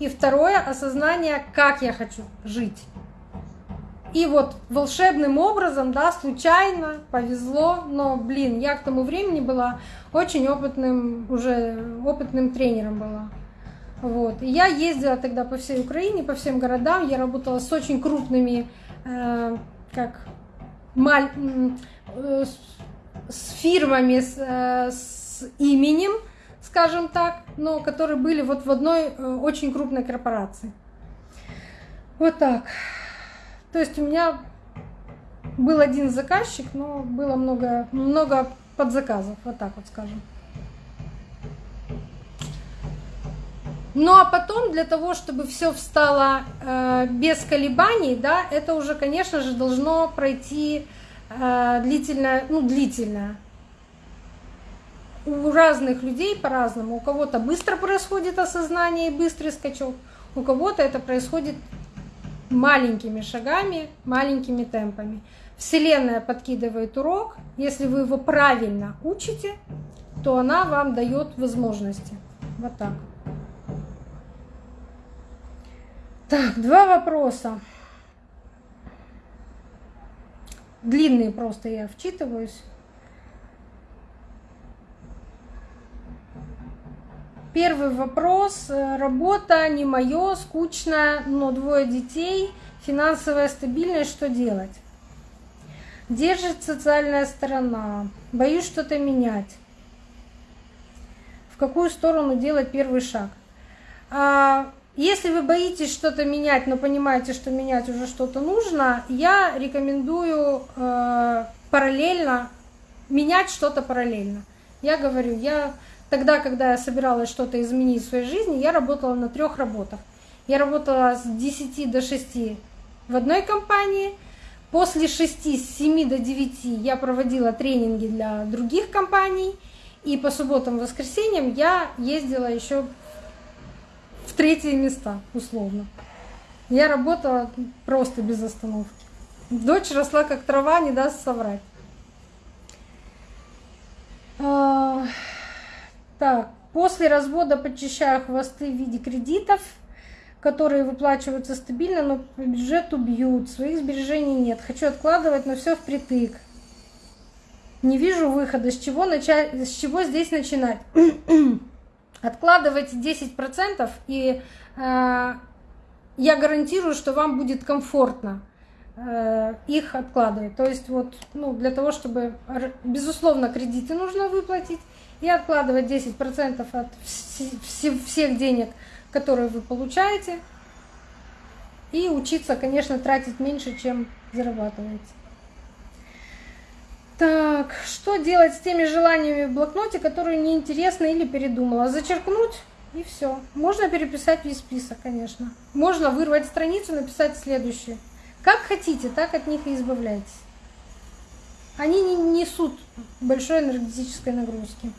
И второе – осознание, как я хочу жить. И вот волшебным образом, да, случайно, повезло, но, блин, я к тому времени была очень опытным, уже опытным тренером была. Вот. И я ездила тогда по всей Украине, по всем городам. Я работала с очень крупными, э, как э, с фирмами с, э, с именем, скажем так, но которые были вот в одной очень крупной корпорации. Вот так. То есть у меня был один заказчик, но было много, много подзаказов, вот так вот скажем. Ну а потом для того, чтобы все встало э, без колебаний, да, это уже, конечно же, должно пройти э, длительно, ну длительно. У разных людей по-разному. У кого-то быстро происходит осознание и быстрый скачок, у кого-то это происходит маленькими шагами, маленькими темпами. Вселенная подкидывает урок. Если вы его правильно учите, то она вам дает возможности. Вот так. Так, два вопроса. Длинные просто я вчитываюсь. Первый вопрос. Работа не мое, скучная, но двое детей, финансовая стабильность, что делать? Держит социальная сторона. Боюсь что-то менять. В какую сторону делать первый шаг? Если вы боитесь что-то менять, но понимаете, что менять уже что-то нужно, я рекомендую э, параллельно менять что-то параллельно. Я говорю, я тогда, когда я собиралась что-то изменить в своей жизни, я работала на трех работах. Я работала с 10 до 6 в одной компании. После 6, с 7 до 9 я проводила тренинги для других компаний. И по субботам и воскресеньям я ездила еще третьи места, условно. Я работала просто без остановки. Дочь росла как трава, не даст соврать. А, так, после развода подчищаю хвосты в виде кредитов, которые выплачиваются стабильно, но по бюджету бьют. Своих сбережений нет. Хочу откладывать, но все впритык. Не вижу выхода. С чего, начать, с чего здесь начинать? [clears throat] Откладывайте 10% и э, я гарантирую, что вам будет комфортно э, их откладывать. То есть вот ну, для того, чтобы, безусловно, кредиты нужно выплатить и откладывать 10% от вс всех денег, которые вы получаете, и учиться, конечно, тратить меньше, чем зарабатываете. Так, что делать с теми желаниями в блокноте, которые неинтересны или передумала? Зачеркнуть и все. Можно переписать весь список, конечно. Можно вырвать страницу, написать следующее. Как хотите, так от них и избавляйтесь. Они не несут большой энергетической нагрузки.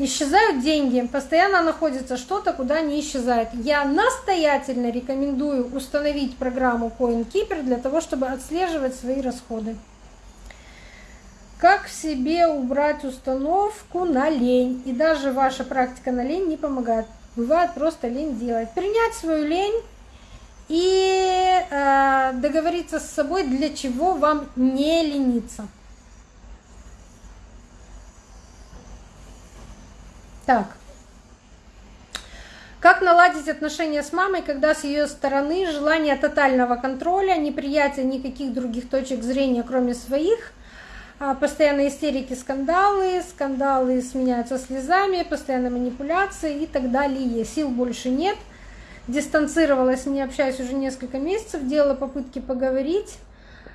Исчезают деньги, постоянно находится что-то, куда не исчезает. Я настоятельно рекомендую установить программу CoinKeeper для того, чтобы отслеживать свои расходы. Как в себе убрать установку на лень? И даже ваша практика на лень не помогает. Бывает просто лень делать. Принять свою лень и э, договориться с собой, для чего вам не лениться. Так. Как наладить отношения с мамой, когда с ее стороны желание тотального контроля, неприятие никаких других точек зрения, кроме своих, постоянные истерики, скандалы, скандалы сменяются слезами, постоянные манипуляции и так далее. Сил больше нет. Дистанцировалась, не общаюсь уже несколько месяцев, делала попытки поговорить.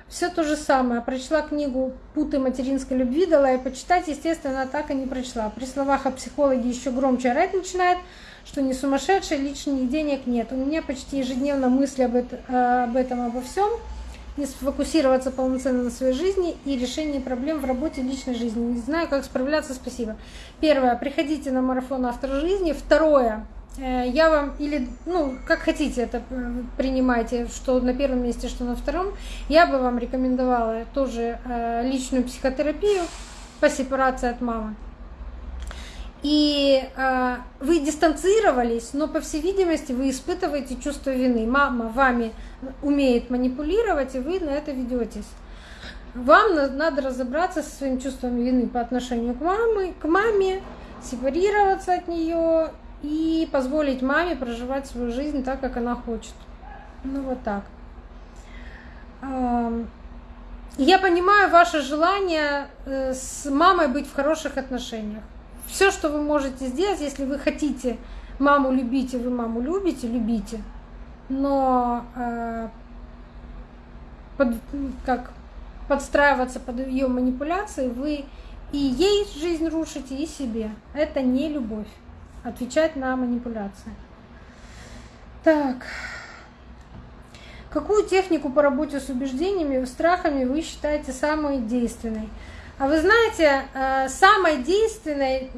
Все то же самое. Прочла книгу «Путы материнской любви», дала и почитать. Естественно, так и не прочла. При словах о психологе еще громче орать начинает, что не сумасшедший, лишних денег нет. У меня почти ежедневно мысли об, это, об этом, обо всем. Не сфокусироваться полноценно на своей жизни и решении проблем в работе и личной жизни. Не знаю, как справляться, спасибо. Первое, приходите на марафон «Автор жизни». Второе, Э, я вам или, ну, как хотите это э, принимайте, что на первом месте, что на втором, я бы вам рекомендовала тоже э, личную психотерапию по сепарации от мамы. И э, вы дистанцировались, но, по всей видимости, вы испытываете чувство вины. Мама вами умеет манипулировать, и вы на это ведетесь. Вам надо разобраться со своим чувством вины по отношению к маме, к маме, сепарироваться от нее и позволить маме проживать свою жизнь так, как она хочет. Ну вот так. Я понимаю ваше желание э, с мамой быть в хороших отношениях. Все, что вы можете сделать, если вы хотите маму любить, и вы маму любите, любите. Но э, под, как подстраиваться под ее манипуляции, вы и ей жизнь рушите, и себе. Это не любовь отвечать на манипуляции. Так. Какую технику по работе с убеждениями, страхами вы считаете самой действенной? А вы знаете, э, самой действенной,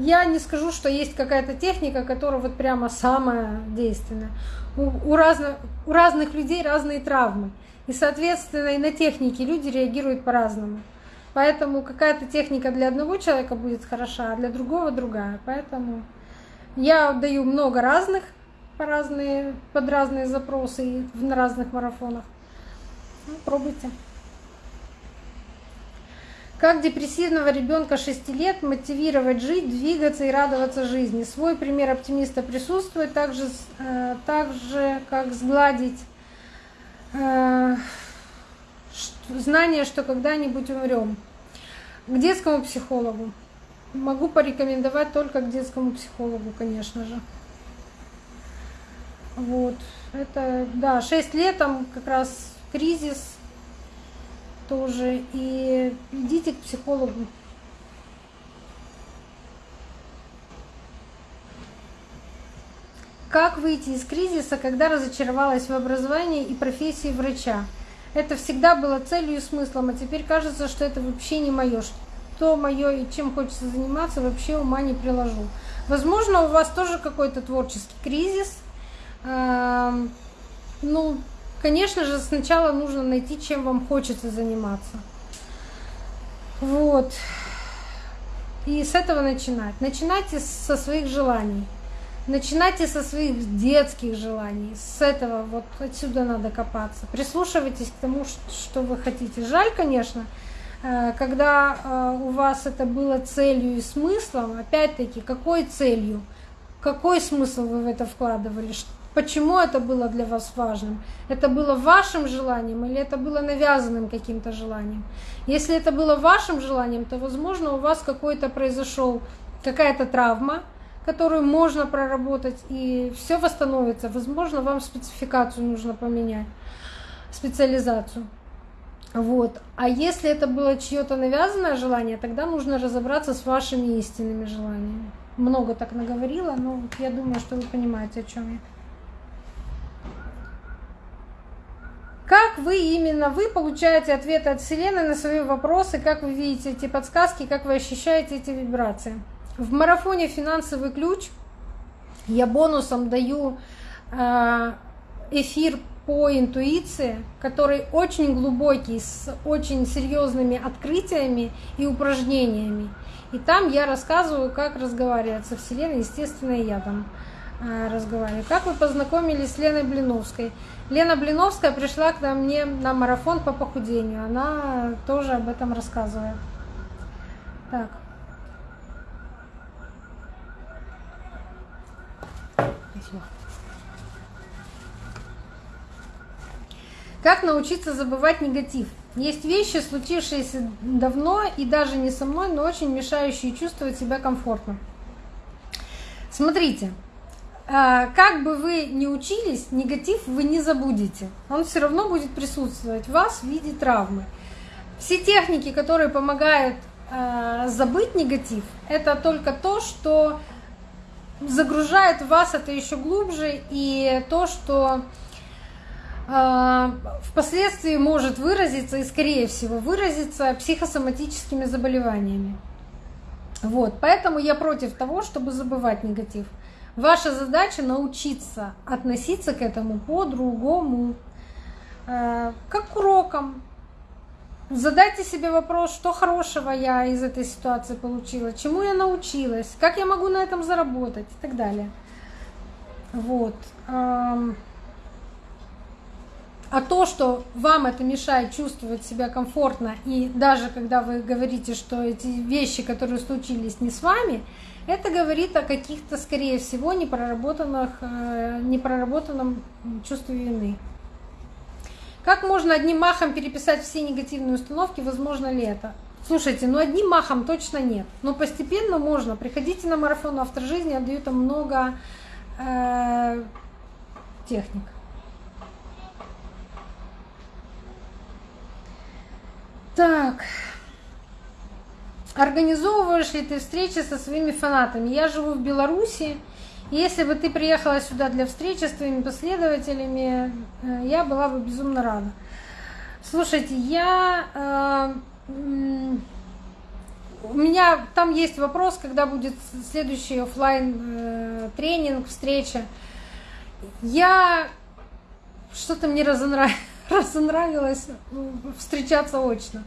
я не скажу, что есть какая-то техника, которая вот прямо самая действенная. У, разных, у разных людей разные травмы. И, соответственно, и на техники люди реагируют по-разному. Поэтому какая-то техника для одного человека будет хороша, а для другого другая. Поэтому я даю много разных по разные, под разные запросы и на разных марафонах. Ну, пробуйте. Как депрессивного ребенка 6 лет мотивировать жить, двигаться и радоваться жизни? Свой пример оптимиста присутствует, так же, э, так же как сгладить э, знание, что когда-нибудь умрем. К детскому психологу. Могу порекомендовать только к детскому психологу, конечно же. Вот. Это, да, 6 лет, там как раз кризис тоже. И идите к психологу. Как выйти из кризиса, когда разочаровалась в образовании и профессии врача? это всегда было целью и смыслом, а теперь кажется, что это вообще не мое, что мое и чем хочется заниматься, вообще ума не приложу. Возможно, у вас тоже какой-то творческий кризис. Ну, конечно же, сначала нужно найти, чем вам хочется заниматься. Вот. И с этого начинать. Начинайте со своих желаний. Начинайте со своих детских желаний, с этого вот отсюда надо копаться. Прислушивайтесь к тому, что вы хотите. Жаль, конечно, э, когда э, у вас это было целью и смыслом, опять-таки, какой целью, какой смысл вы в это вкладывали, почему это было для вас важным, это было вашим желанием или это было навязанным каким-то желанием. Если это было вашим желанием, то, возможно, у вас какой-то произошел какая-то травма, которую можно проработать, и все восстановится. Возможно, вам спецификацию нужно поменять, специализацию. Вот. А если это было чье-то навязанное желание, тогда нужно разобраться с вашими истинными желаниями. Много так наговорила, но я думаю, что вы понимаете, о чем я. Как вы именно вы получаете ответы от Вселенной на свои вопросы, как вы видите эти подсказки, как вы ощущаете эти вибрации? В марафоне «Финансовый ключ» я бонусом даю э, эфир по интуиции, который очень глубокий, с очень серьезными открытиями и упражнениями. И там я рассказываю, как разговаривать со Вселенной, естественно, и я там Э, разговаривали. Как вы познакомились с Леной Блиновской? Лена Блиновская пришла к мне на марафон по похудению. Она тоже об этом рассказывает. Так. Как научиться забывать негатив? Есть вещи, случившиеся давно и даже не со мной, но очень мешающие чувствовать себя комфортно. Смотрите, как бы вы ни учились, негатив вы не забудете. Он все равно будет присутствовать в вас в виде травмы. Все техники, которые помогают а, забыть негатив, это только то, что загружает вас это еще глубже, и то, что а, впоследствии может выразиться и, скорее всего, выразиться психосоматическими заболеваниями. Вот, поэтому я против того, чтобы забывать негатив. Ваша задача научиться относиться к этому по-другому, э, как к урокам. Задайте себе вопрос, что хорошего я из этой ситуации получила, чему я научилась, как я могу на этом заработать и так далее. Вот. А то, что вам это мешает чувствовать себя комфортно, и даже когда вы говорите, что эти вещи, которые случились не с вами, это говорит о каких-то, скорее всего, непроработанных, э, непроработанном чувстве вины. Как можно одним махом переписать все негативные установки, возможно ли это? Слушайте, ну одним махом точно нет, но постепенно можно. Приходите на марафон автор жизни, я даю там много э, техник. Так. Организовываешь ли ты встречи со своими фанатами? Я живу в Беларуси. Если бы ты приехала сюда для встречи с твоими последователями, э, я была бы безумно рада. Слушайте, я... Э, у меня там есть вопрос, когда будет следующий офлайн э, тренинг, встреча. Я что-то мне [laughs] разонравилось встречаться очно.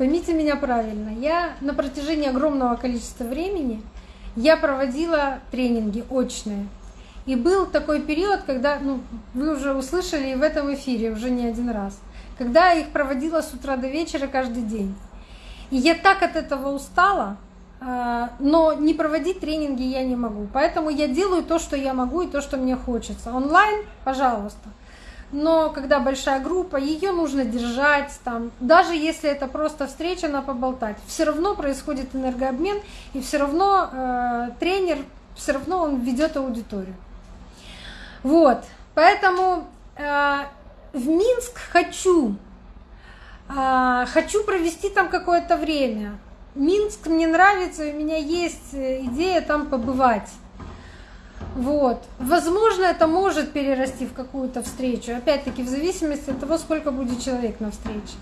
Поймите меня правильно, я на протяжении огромного количества времени я проводила тренинги очные. И был такой период, когда, ну, вы уже услышали и в этом эфире уже не один раз, когда я их проводила с утра до вечера каждый день. И я так от этого устала, а, но не проводить тренинги я не могу. Поэтому я делаю то, что я могу и то, что мне хочется. Онлайн, пожалуйста но когда большая группа, ее нужно держать там, даже если это просто встреча на поболтать, все равно происходит энергообмен, и все равно э, тренер, все равно он ведет аудиторию. Вот, поэтому э, в Минск хочу, э, хочу провести там какое-то время. Минск мне нравится, у меня есть э, идея там побывать. Вот. Возможно, это может перерасти в какую-то встречу. Опять-таки, в зависимости от того, сколько будет человек на встрече.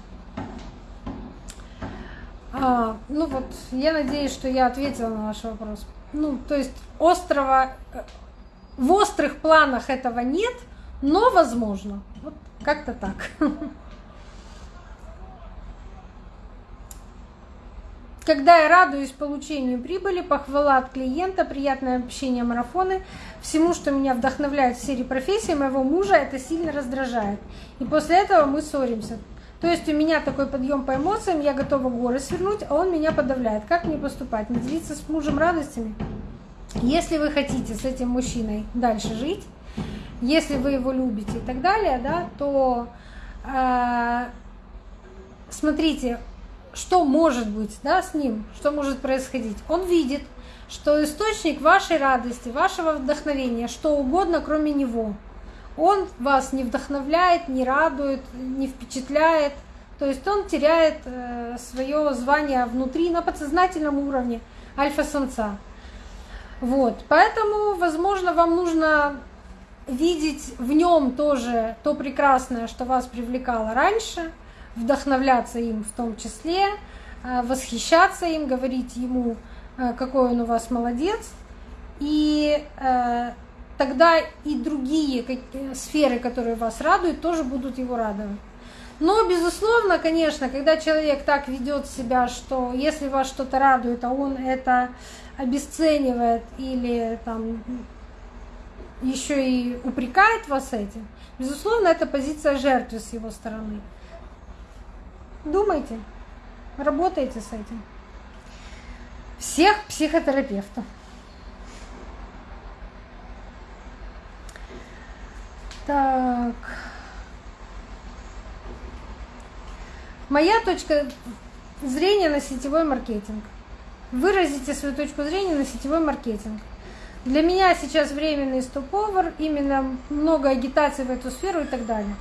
А, ну вот, я надеюсь, что я ответила на ваш вопрос. Ну, то есть острова, э, в острых планах этого нет, но возможно. Вот как-то так. [laughs] Когда я радуюсь получению прибыли, похвала от клиента, приятное общение, марафоны, всему, что меня вдохновляет в сфере профессии моего мужа, это сильно раздражает. И после этого мы ссоримся. То есть у меня такой подъем по эмоциям, я готова горы свернуть, а он меня подавляет. Как мне поступать? Не делиться с мужем радостями? Если вы хотите с этим мужчиной дальше жить, если вы его любите и так далее, да, то э, смотрите, что может быть да, с ним, что может происходить. Он видит, что источник вашей радости, вашего вдохновения, что угодно, кроме него. Он вас не вдохновляет, не радует, не впечатляет. То есть он теряет э, свое звание внутри на подсознательном уровне альфа-самца. Вот. Поэтому, возможно, вам нужно видеть в нем тоже то прекрасное, что вас привлекало раньше – вдохновляться им в том числе, э, восхищаться им, говорить ему, э, какой он у вас молодец. И э, тогда и другие сферы, которые вас радуют, тоже будут его радовать. Но, безусловно, конечно, когда человек так ведет себя, что если вас что-то радует, а он это обесценивает или там еще и упрекает вас этим, безусловно, это позиция жертвы с его стороны. Думайте, работайте с этим. Всех психотерапевтов. Так. Моя точка зрения на сетевой маркетинг. Выразите свою точку зрения на сетевой маркетинг. Для меня сейчас временный стоп-овер, именно много агитации в эту сферу и так далее.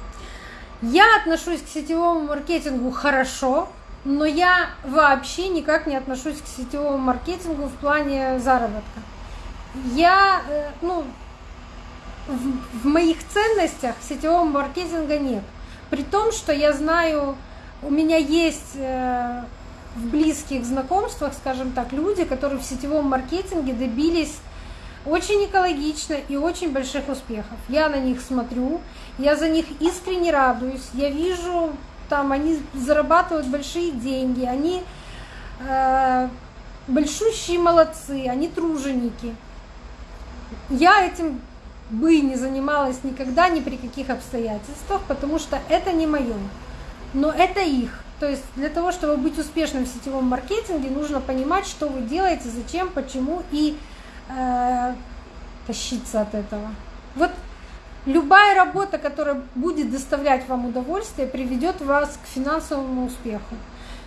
Я отношусь к сетевому маркетингу хорошо, но я вообще никак не отношусь к сетевому маркетингу в плане заработка. Я, э, ну, в, моих ценностях сетевого маркетинга нет. При том, что я знаю, у меня есть э, в близких знакомствах, скажем так, люди, которые в сетевом маркетинге добились очень экологично и очень больших успехов. Я на них смотрю, я за них искренне радуюсь, я вижу, там они зарабатывают большие деньги, они э, большущие молодцы, они труженики. Я этим бы не занималась никогда ни при каких обстоятельствах, потому что это не мое. Но это их. То есть для того, чтобы быть успешным в сетевом маркетинге, нужно понимать, что вы делаете, зачем, почему и э, тащиться от этого. Вот любая работа, которая будет доставлять вам удовольствие, приведет вас к финансовому успеху.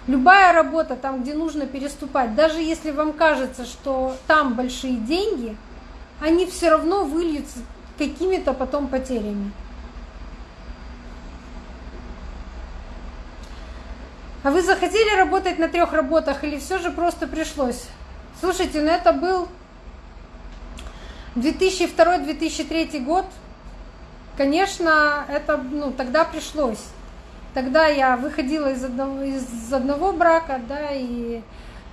Любая работа, там, где нужно переступать, даже если вам кажется, что там большие деньги, они все равно выльются какими-то потом потерями. А вы захотели работать на трех работах или все же просто пришлось? Слушайте, ну это был 2002-2003 год, конечно, это, ну, тогда пришлось. Тогда я выходила из одного, из одного брака, да, и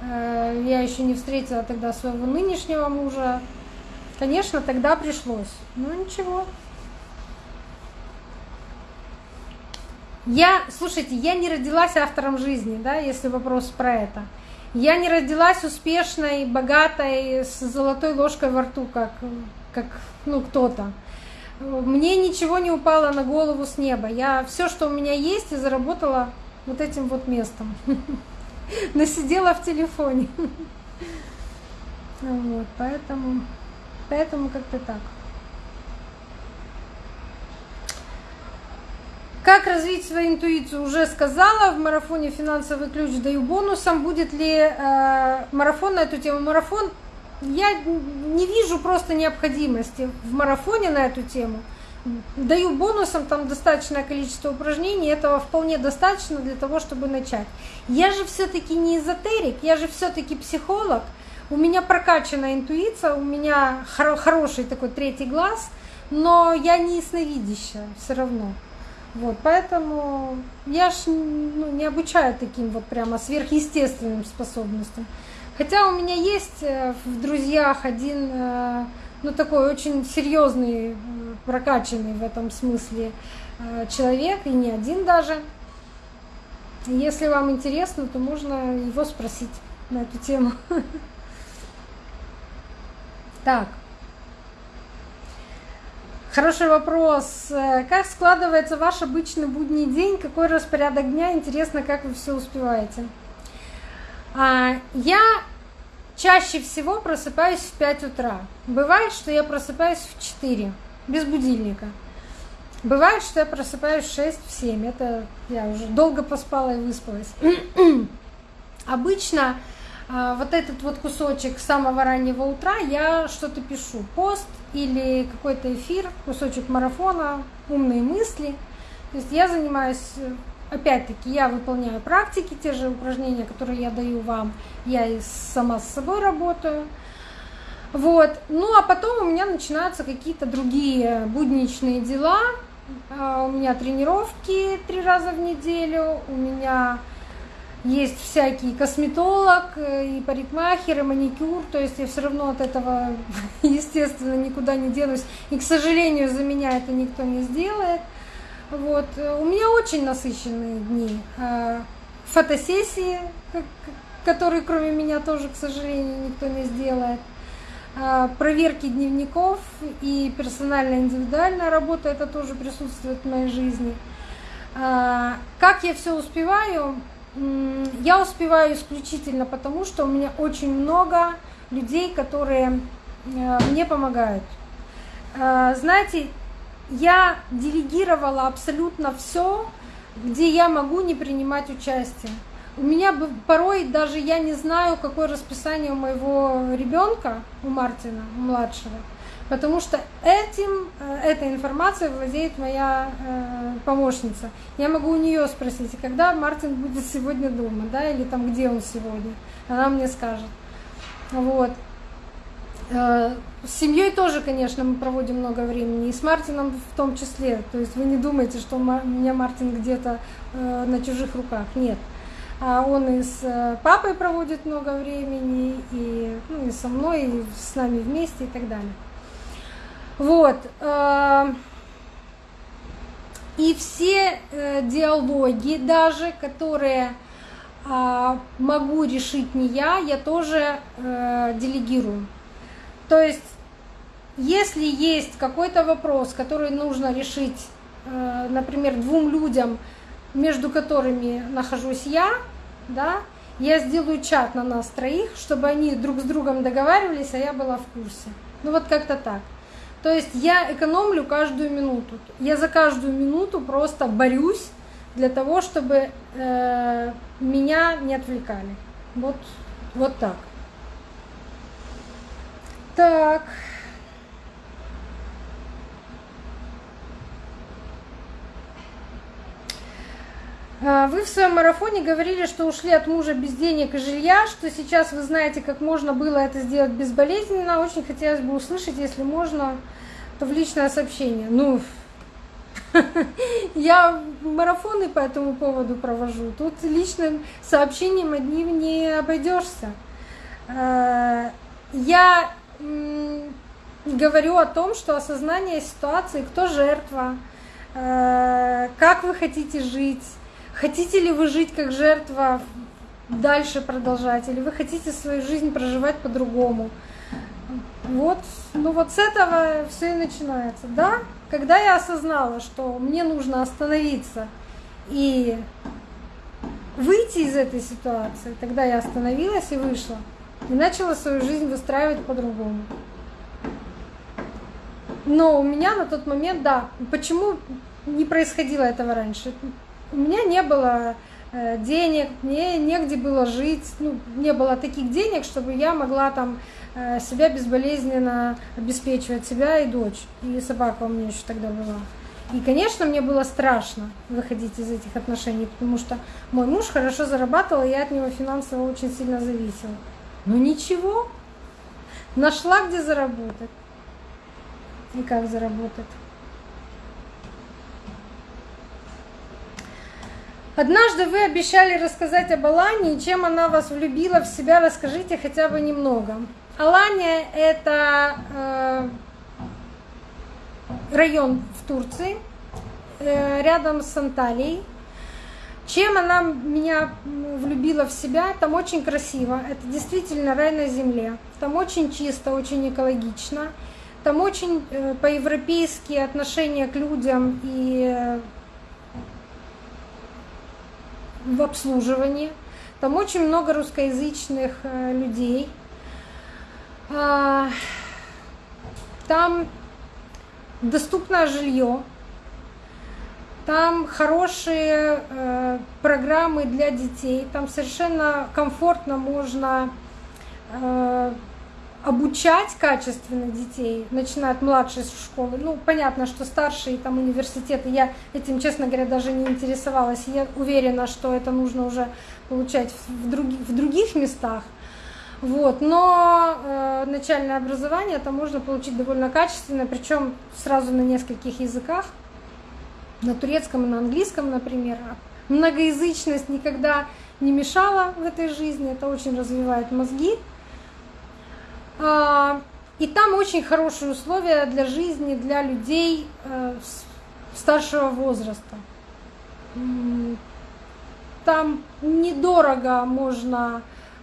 э, я еще не встретила тогда своего нынешнего мужа. Конечно, тогда пришлось. Ну ничего. Я, слушайте, я не родилась автором жизни, да, если вопрос про это. Я не родилась успешной, богатой, с золотой ложкой во рту, как, как ну, кто-то. Мне ничего не упало на голову с неба. Я все, что у меня есть, и заработала вот этим вот местом. [laughs] Насидела в телефоне. [laughs] Вот, поэтому, поэтому как-то так. Как развить свою интуицию, уже сказала, в марафоне «Финансовый ключ» даю бонусом. Будет ли э, марафон на эту тему? Марафон, я не вижу просто необходимости в марафоне на эту тему. Даю бонусом, там достаточное количество упражнений, этого вполне достаточно для того, чтобы начать. Я же все-таки не эзотерик, я же все-таки психолог, у меня прокачанная интуиция, у меня хороший такой третий глаз, но я не ясновидящая все равно. Вот, поэтому я ж ну, не обучаю таким вот прямо сверхъестественным способностям. Хотя у меня есть э, в друзьях один, э, ну такой очень серьезный, э, прокачанный в этом смысле человек, и не один даже. Если вам интересно, то можно его спросить на эту тему. [laughs] Так. Хороший вопрос. Э, как складывается ваш обычный будний день? Какой распорядок дня? Интересно, как вы все успеваете. А, я чаще всего просыпаюсь в 5 утра. Бывает, что я просыпаюсь в 4, без будильника. Бывает, что я просыпаюсь в 6, в 7. Это я уже долго поспала и выспалась. [clears throat] Обычно вот этот вот кусочек самого раннего утра я что-то пишу. Пост или какой-то эфир, кусочек марафона, умные мысли. То есть я занимаюсь, опять-таки, я выполняю практики, те же упражнения, которые я даю вам, я и сама с собой работаю. Вот. Ну а потом у меня начинаются какие-то другие будничные дела. А, у меня тренировки три раза в неделю, у меня есть всякий косметолог, э, и парикмахер, и маникюр, то есть я все равно от этого, [laughs] естественно, никуда не денусь. И, к сожалению, за меня это никто не сделает. Вот. У меня очень насыщенные дни. А, фотосессии, которые кроме меня тоже, к сожалению, никто не сделает. А, проверки дневников и персональная индивидуальная работа, это тоже присутствует в моей жизни. А, как я все успеваю? Я успеваю исключительно потому, что у меня очень много людей, которые э, мне помогают. Э, знаете, я делегировала абсолютно все, где я могу не принимать участие. У меня порой даже я не знаю, какое расписание у моего ребенка, у Мартина, у младшего, потому что этим, э, этой информацией владеет моя э, помощница. Я могу у нее спросить, когда Мартин будет сегодня дома, да, или там где он сегодня. Она мне скажет. Вот. Э, с семьей тоже, конечно, мы проводим много времени, и с Мартином в том числе. То есть вы не думаете, что у меня Мартин где-то на чужих руках. Нет. А он и с папой проводит много времени, и, ну, и со мной, и с нами вместе и так далее. Вот. И все диалоги даже, которые а, могу решить не я, я тоже делегирую. То есть, если есть какой-то вопрос, который нужно решить, э, например, двум людям, между которыми нахожусь я, да, я сделаю чат на нас троих, чтобы они друг с другом договаривались, а я была в курсе. Ну вот как-то так. То есть я экономлю каждую минуту. Я за каждую минуту просто борюсь для того, чтобы э, меня не отвлекали. Вот, вот так. Так. Вы в своем марафоне говорили, что ушли от мужа без денег и жилья, что сейчас вы знаете, как можно было это сделать безболезненно. Очень хотелось бы услышать, если можно, то в личное сообщение. Ну, [laughs] я марафоны по этому поводу провожу. Тут личным сообщением одним не обойдешься. А, я говорю о том, что осознание ситуации, кто жертва, э, как вы хотите жить, хотите ли вы жить как жертва, дальше продолжать, или вы хотите свою жизнь проживать по-другому. Вот, ну вот с этого все и начинается. Да, когда я осознала, что мне нужно остановиться и выйти из этой ситуации, тогда я остановилась и вышла и начала свою жизнь выстраивать по-другому. Но у меня на тот момент, да, почему не происходило этого раньше? У меня не было э, денег, мне негде было жить, ну, не было таких денег, чтобы я могла там э, себя безболезненно обеспечивать, себя и дочь, и собака у меня еще тогда была. И, конечно, мне было страшно выходить из этих отношений, потому что мой муж хорошо зарабатывал, и я от него финансово очень сильно зависела. Ну ничего, нашла где заработать. И как заработать. Однажды вы обещали рассказать об Алане, чем она вас влюбила в себя, расскажите хотя бы немного. Алания – это э, район в Турции, э, рядом с Анталией. Чем она меня влюбила в себя? Там очень красиво. Это действительно рай на земле. Там очень чисто, очень экологично. Там очень э, по-европейски отношения к людям и в обслуживании. Там очень много русскоязычных э, людей. А, там доступное жилье, там хорошие э, программы для детей, там совершенно комфортно можно э, обучать качественно детей, начиная от младшей школы. Ну, понятно, что старшие там университеты, я этим, честно говоря, даже не интересовалась. Я уверена, что это нужно уже получать в, други, в других местах. Вот. Но э, начальное образование это можно получить довольно качественно, причем сразу на нескольких языках на турецком и на английском, например. Многоязычность никогда не мешала в этой жизни, это очень развивает мозги. А, и там очень хорошие условия для жизни, для людей э, старшего возраста. Там недорого можно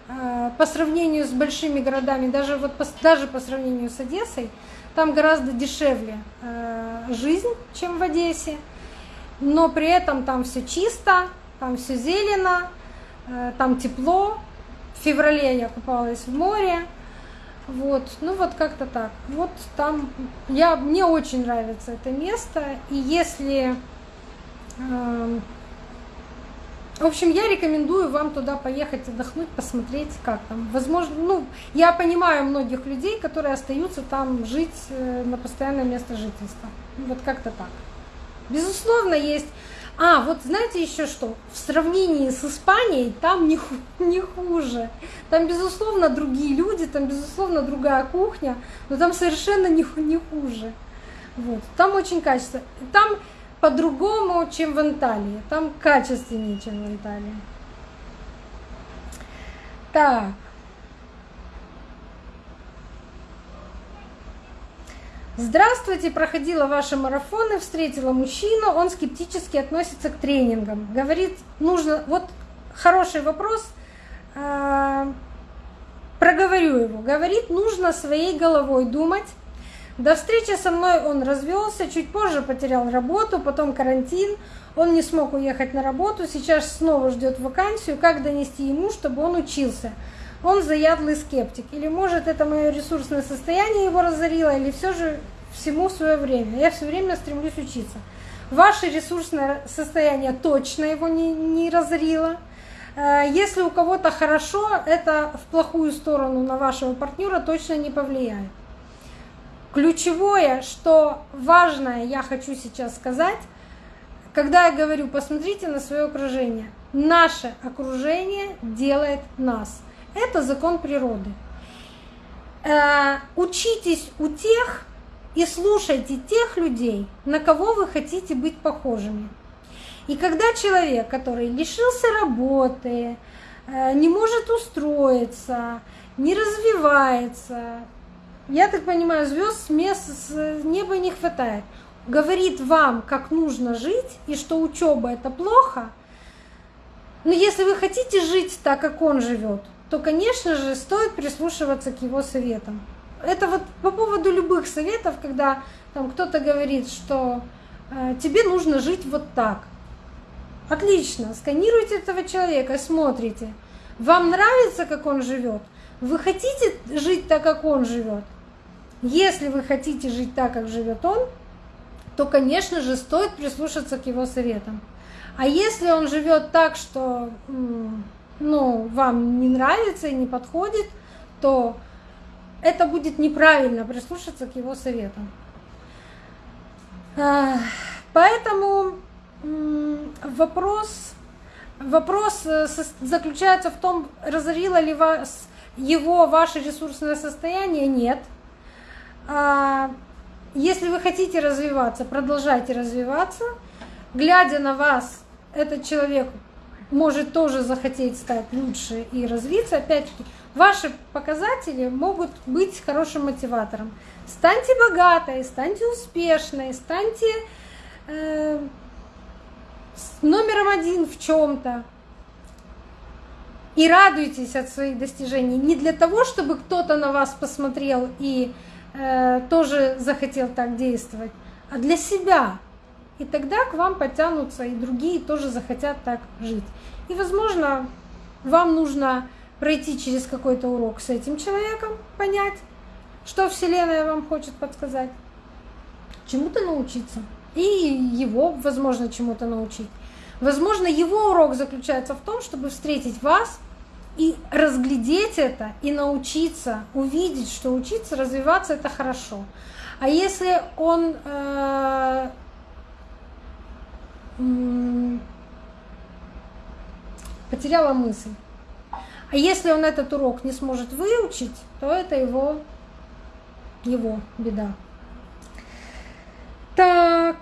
э, по сравнению с большими городами, даже, вот даже по сравнению с Одессой, там гораздо дешевле э, жизнь, чем в Одессе но при этом там все чисто, там все зелено, там тепло. В феврале я купалась в море, Вот, ну вот как-то так. Вот там я мне очень нравится это место, и если э, в общем, я рекомендую вам туда поехать отдохнуть, посмотреть, как там. Возможно, ну, я понимаю многих людей, которые остаются там жить э, на постоянное место жительства. Вот как-то так. Безусловно, есть а, вот знаете еще что? В сравнении с Испанией там не, хуже. Там, безусловно, другие люди, там, безусловно, другая кухня, но там совершенно не, не хуже. Вот. Там очень качественно. Там по-другому, чем в Анталии. Там качественнее, чем в Анталии. Так. Здравствуйте, проходила ваши марафоны, встретила мужчину, он скептически относится к тренингам. Говорит, нужно, вот хороший вопрос, а, проговорю его. Говорит, нужно своей головой думать. До встречи со мной он развелся, чуть позже потерял работу, потом карантин, он не смог уехать на работу, сейчас снова ждет вакансию, как донести ему, чтобы он учился он заядлый скептик. Или может это мое ресурсное состояние его разорило, или все же всему свое время. Я все время стремлюсь учиться. Ваше ресурсное состояние точно его не, не разорило. Э, если у кого-то хорошо, это в плохую сторону на вашего партнера точно не повлияет. Ключевое, что важное я хочу сейчас сказать, когда я говорю, посмотрите на свое окружение. Наше окружение делает нас. Это закон природы. Э, учитесь у тех и слушайте тех людей, на кого вы хотите быть похожими. И когда человек, который лишился работы, э, не может устроиться, не развивается, я так понимаю, звезд с, мест, с неба не хватает, говорит вам, как нужно жить и что учеба это плохо, но если вы хотите жить так, как он живет, то, конечно же, стоит прислушиваться к его советам. Это вот по поводу любых советов, когда там кто-то говорит, что э, тебе нужно жить вот так. Отлично, сканируйте этого человека, смотрите. Вам нравится, как он живет? Вы хотите жить так, как он живет? Если вы хотите жить так, как живет он, то, конечно же, стоит прислушаться к его советам. А если он живет так, что ну, вам не нравится и не подходит, то это будет неправильно прислушаться к его советам. Поэтому вопрос, вопрос э, заключается в том, разорило ли вас его ваше ресурсное состояние? Нет. А, если вы хотите развиваться, продолжайте развиваться. Глядя на вас, этот человек может тоже захотеть стать лучше и развиться. Опять-таки, ваши показатели могут быть хорошим мотиватором. Станьте богатой, станьте успешной, станьте э, номером один в чем-то. И радуйтесь от своих достижений. Не для того, чтобы кто-то на вас посмотрел и э, тоже захотел так действовать, а для себя. И тогда к вам потянутся, и другие тоже захотят так жить. И, возможно, вам нужно пройти через какой-то урок с этим человеком, понять, что Вселенная вам хочет подсказать, чему-то научиться. И его, возможно, чему-то научить. Возможно, его урок заключается в том, чтобы встретить вас и разглядеть это, и научиться, увидеть, что учиться, развиваться это хорошо. А если он э, потеряла мысль. А если он этот урок не сможет выучить, то это его, его беда. Так,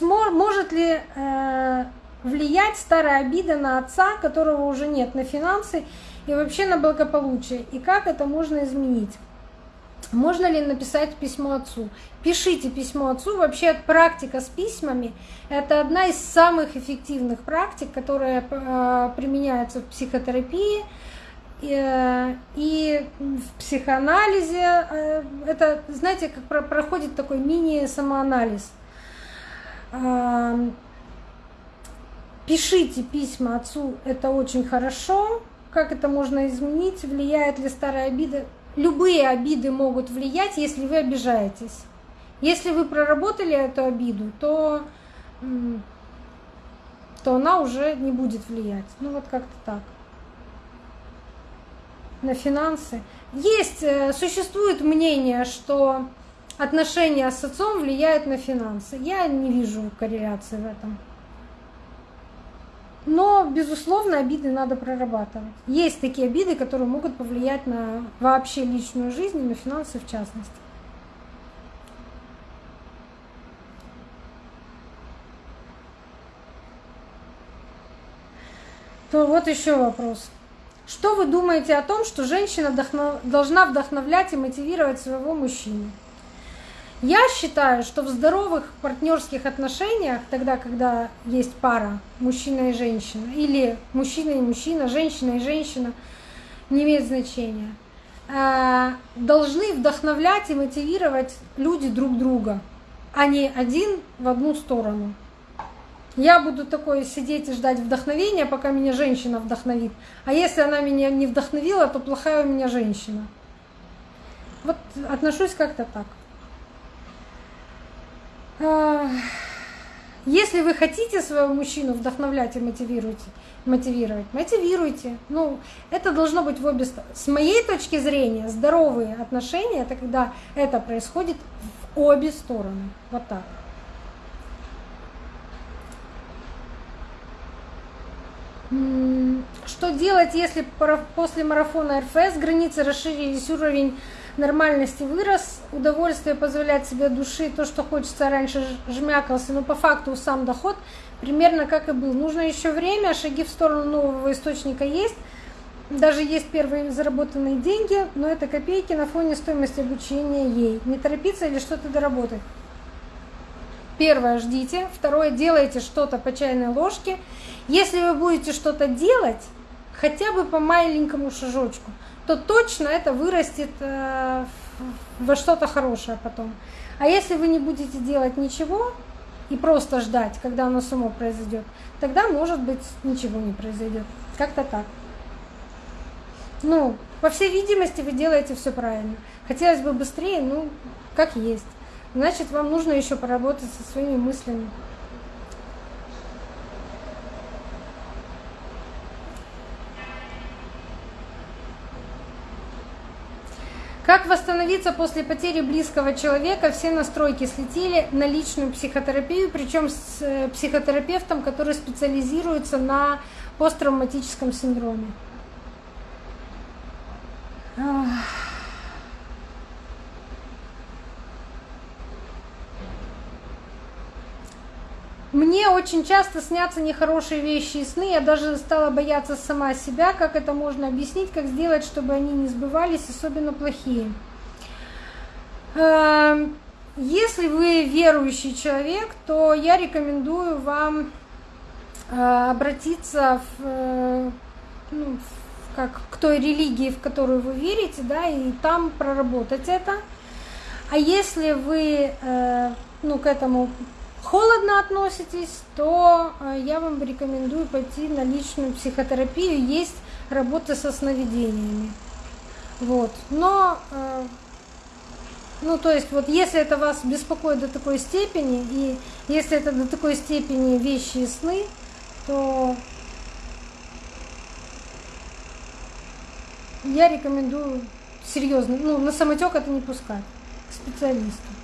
может ли э, влиять старая обида на отца, которого уже нет, на финансы и вообще на благополучие? И как это можно изменить? Можно ли написать письмо отцу? Пишите письмо отцу. Вообще практика с письмами – это одна из самых эффективных практик, которая э, применяется в психотерапии э, и в психоанализе. Э, это, знаете, как проходит такой мини-самоанализ. Пишите письма отцу, это очень хорошо. Как это можно изменить? Влияет ли старая обида? Любые обиды могут влиять, если вы обижаетесь. Если вы проработали эту обиду, то, то она уже не будет влиять. Ну вот как-то так. На финансы. Есть, э, существует мнение, что отношения с отцом влияют на финансы. Я не вижу корреляции в этом. Но, безусловно, обиды надо прорабатывать. Есть такие обиды, которые могут повлиять на вообще личную жизнь и на финансы в частности. То вот еще вопрос. Что вы думаете о том, что женщина должна вдохновлять и мотивировать своего мужчину? Я считаю, что в здоровых партнерских отношениях, тогда, когда есть пара, мужчина и женщина, или мужчина и мужчина, женщина и женщина, не имеет значения, э, должны вдохновлять и мотивировать люди друг друга, а не один в одну сторону. Я буду такой сидеть и ждать вдохновения, пока меня женщина вдохновит. А если она меня не вдохновила, то плохая у меня женщина. Вот отношусь как-то так. Если вы хотите своего мужчину вдохновлять и мотивируйте, мотивировать, мотивируйте. Ну, это должно быть в обе стороны. С моей точки зрения, здоровые отношения это когда это происходит в обе стороны. Вот так. Что делать, если после марафона РФС границы расширились, уровень нормальности вырос, удовольствие позволять себе души, то, что хочется раньше жмякался, но по факту сам доход примерно как и был. Нужно еще время, шаги в сторону нового источника есть, даже есть первые заработанные деньги, но это копейки на фоне стоимости обучения ей. Не торопиться или что-то доработать. Первое, ждите. Второе, делайте что-то по чайной ложке. Если вы будете что-то делать, хотя бы по маленькому шажочку, то точно это вырастет э, во что-то хорошее потом. А если вы не будете делать ничего и просто ждать, когда оно само произойдет, тогда, может быть, ничего не произойдет. Как-то так. Ну, по всей видимости, вы делаете все правильно. Хотелось бы быстрее, ну, как есть. Значит, вам нужно еще поработать со своими мыслями. Как восстановиться после потери близкого человека? Все настройки слетели на личную психотерапию, причем с э, психотерапевтом, который специализируется на посттравматическом синдроме. Мне очень часто снятся нехорошие вещи и сны. Я даже стала бояться сама себя, как это можно объяснить, как сделать, чтобы они не сбывались, особенно плохие. Эм, если вы верующий человек, то я рекомендую вам э, обратиться в, э, ну, как к той религии, в которую вы верите, да, и там проработать это. А если вы э, ну, к этому холодно относитесь, то э, я вам рекомендую пойти на личную психотерапию. Есть работа со сновидениями. Вот. Но, э, ну, то есть, вот если это вас беспокоит до такой степени, и если это до такой степени вещи и сны, то я рекомендую серьезно, ну, на самотек это не пускать, к специалисту.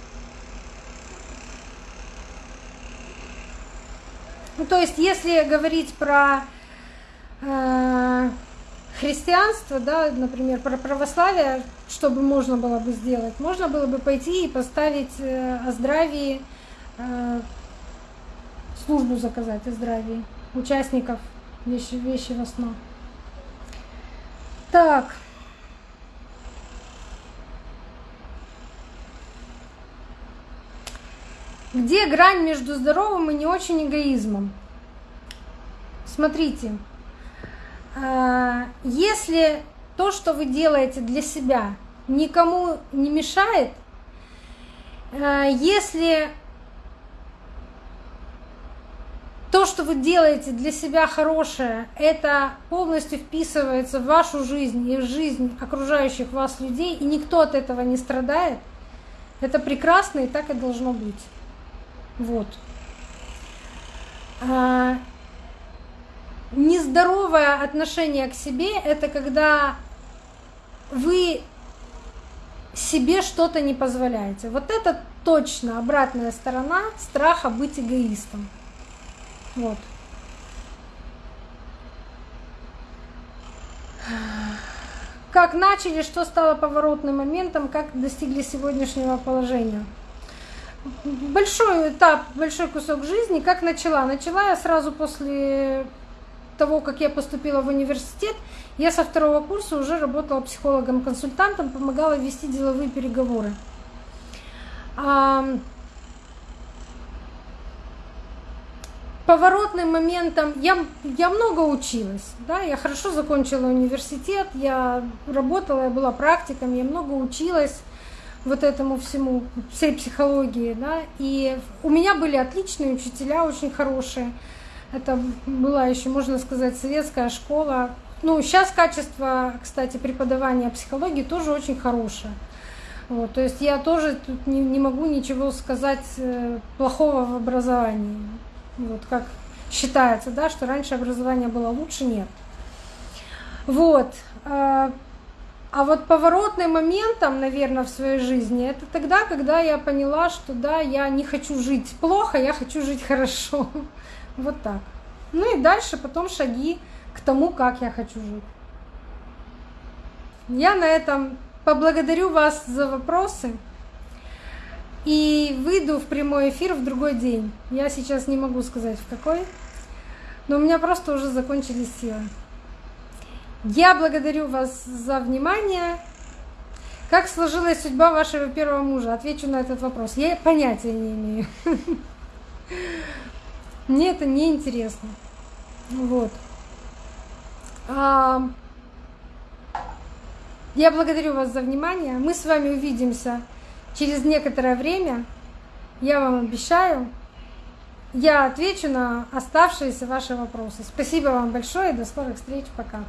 Ну, то есть, если говорить про э, христианство, да, например, про православие, что бы можно было бы сделать? Можно было бы пойти и поставить э, о здравии, э, службу заказать о здравии участников вещи, вещи в основу. Так. Где грань между здоровым и не очень эгоизмом? Смотрите, а, если то, что вы делаете для себя, никому не мешает, а, если то, что вы делаете для себя хорошее, это полностью вписывается в вашу жизнь и в жизнь окружающих вас людей, и никто от этого не страдает, это прекрасно и так и должно быть. Вот. А, нездоровое отношение к себе — это когда вы себе что-то не позволяете. Вот это точно обратная сторона страха быть эгоистом. Вот. Как начали, что стало поворотным моментом, как достигли сегодняшнего положения. Большой этап, большой кусок жизни, как начала. Начала я сразу после того, как я поступила в университет, я со второго курса уже работала психологом-консультантом, помогала вести деловые переговоры. Поворотным моментом я, я много училась, да, я хорошо закончила университет, я работала, я была практиком, я много училась вот этому всему, всей психологии, да, и у меня были отличные учителя, очень хорошие. Это была еще, можно сказать, советская школа. Ну, сейчас качество, кстати, преподавания психологии тоже очень хорошее. Вот, то есть я тоже тут не, не могу ничего сказать э, плохого в образовании. Вот как считается, да, что раньше образование было лучше, нет. Вот. А вот поворотным моментом, наверное, в своей жизни, это тогда, когда я поняла, что да, я не хочу жить плохо, я хочу жить [laughs] хорошо. Вот так. Ну и дальше потом шаги к тому, как я хочу жить. Я на этом поблагодарю вас за вопросы и выйду в прямой эфир в другой день. Я сейчас не могу сказать в какой, но у меня просто уже закончились силы. Я благодарю вас за внимание. Как сложилась судьба вашего первого мужа? Отвечу на этот вопрос. Я понятия не имею. Мне это не интересно. Вот. А, я благодарю вас за внимание. Мы с вами увидимся через некоторое время. Я вам обещаю. Я отвечу на оставшиеся ваши вопросы. Спасибо вам большое до скорых встреч. Пока.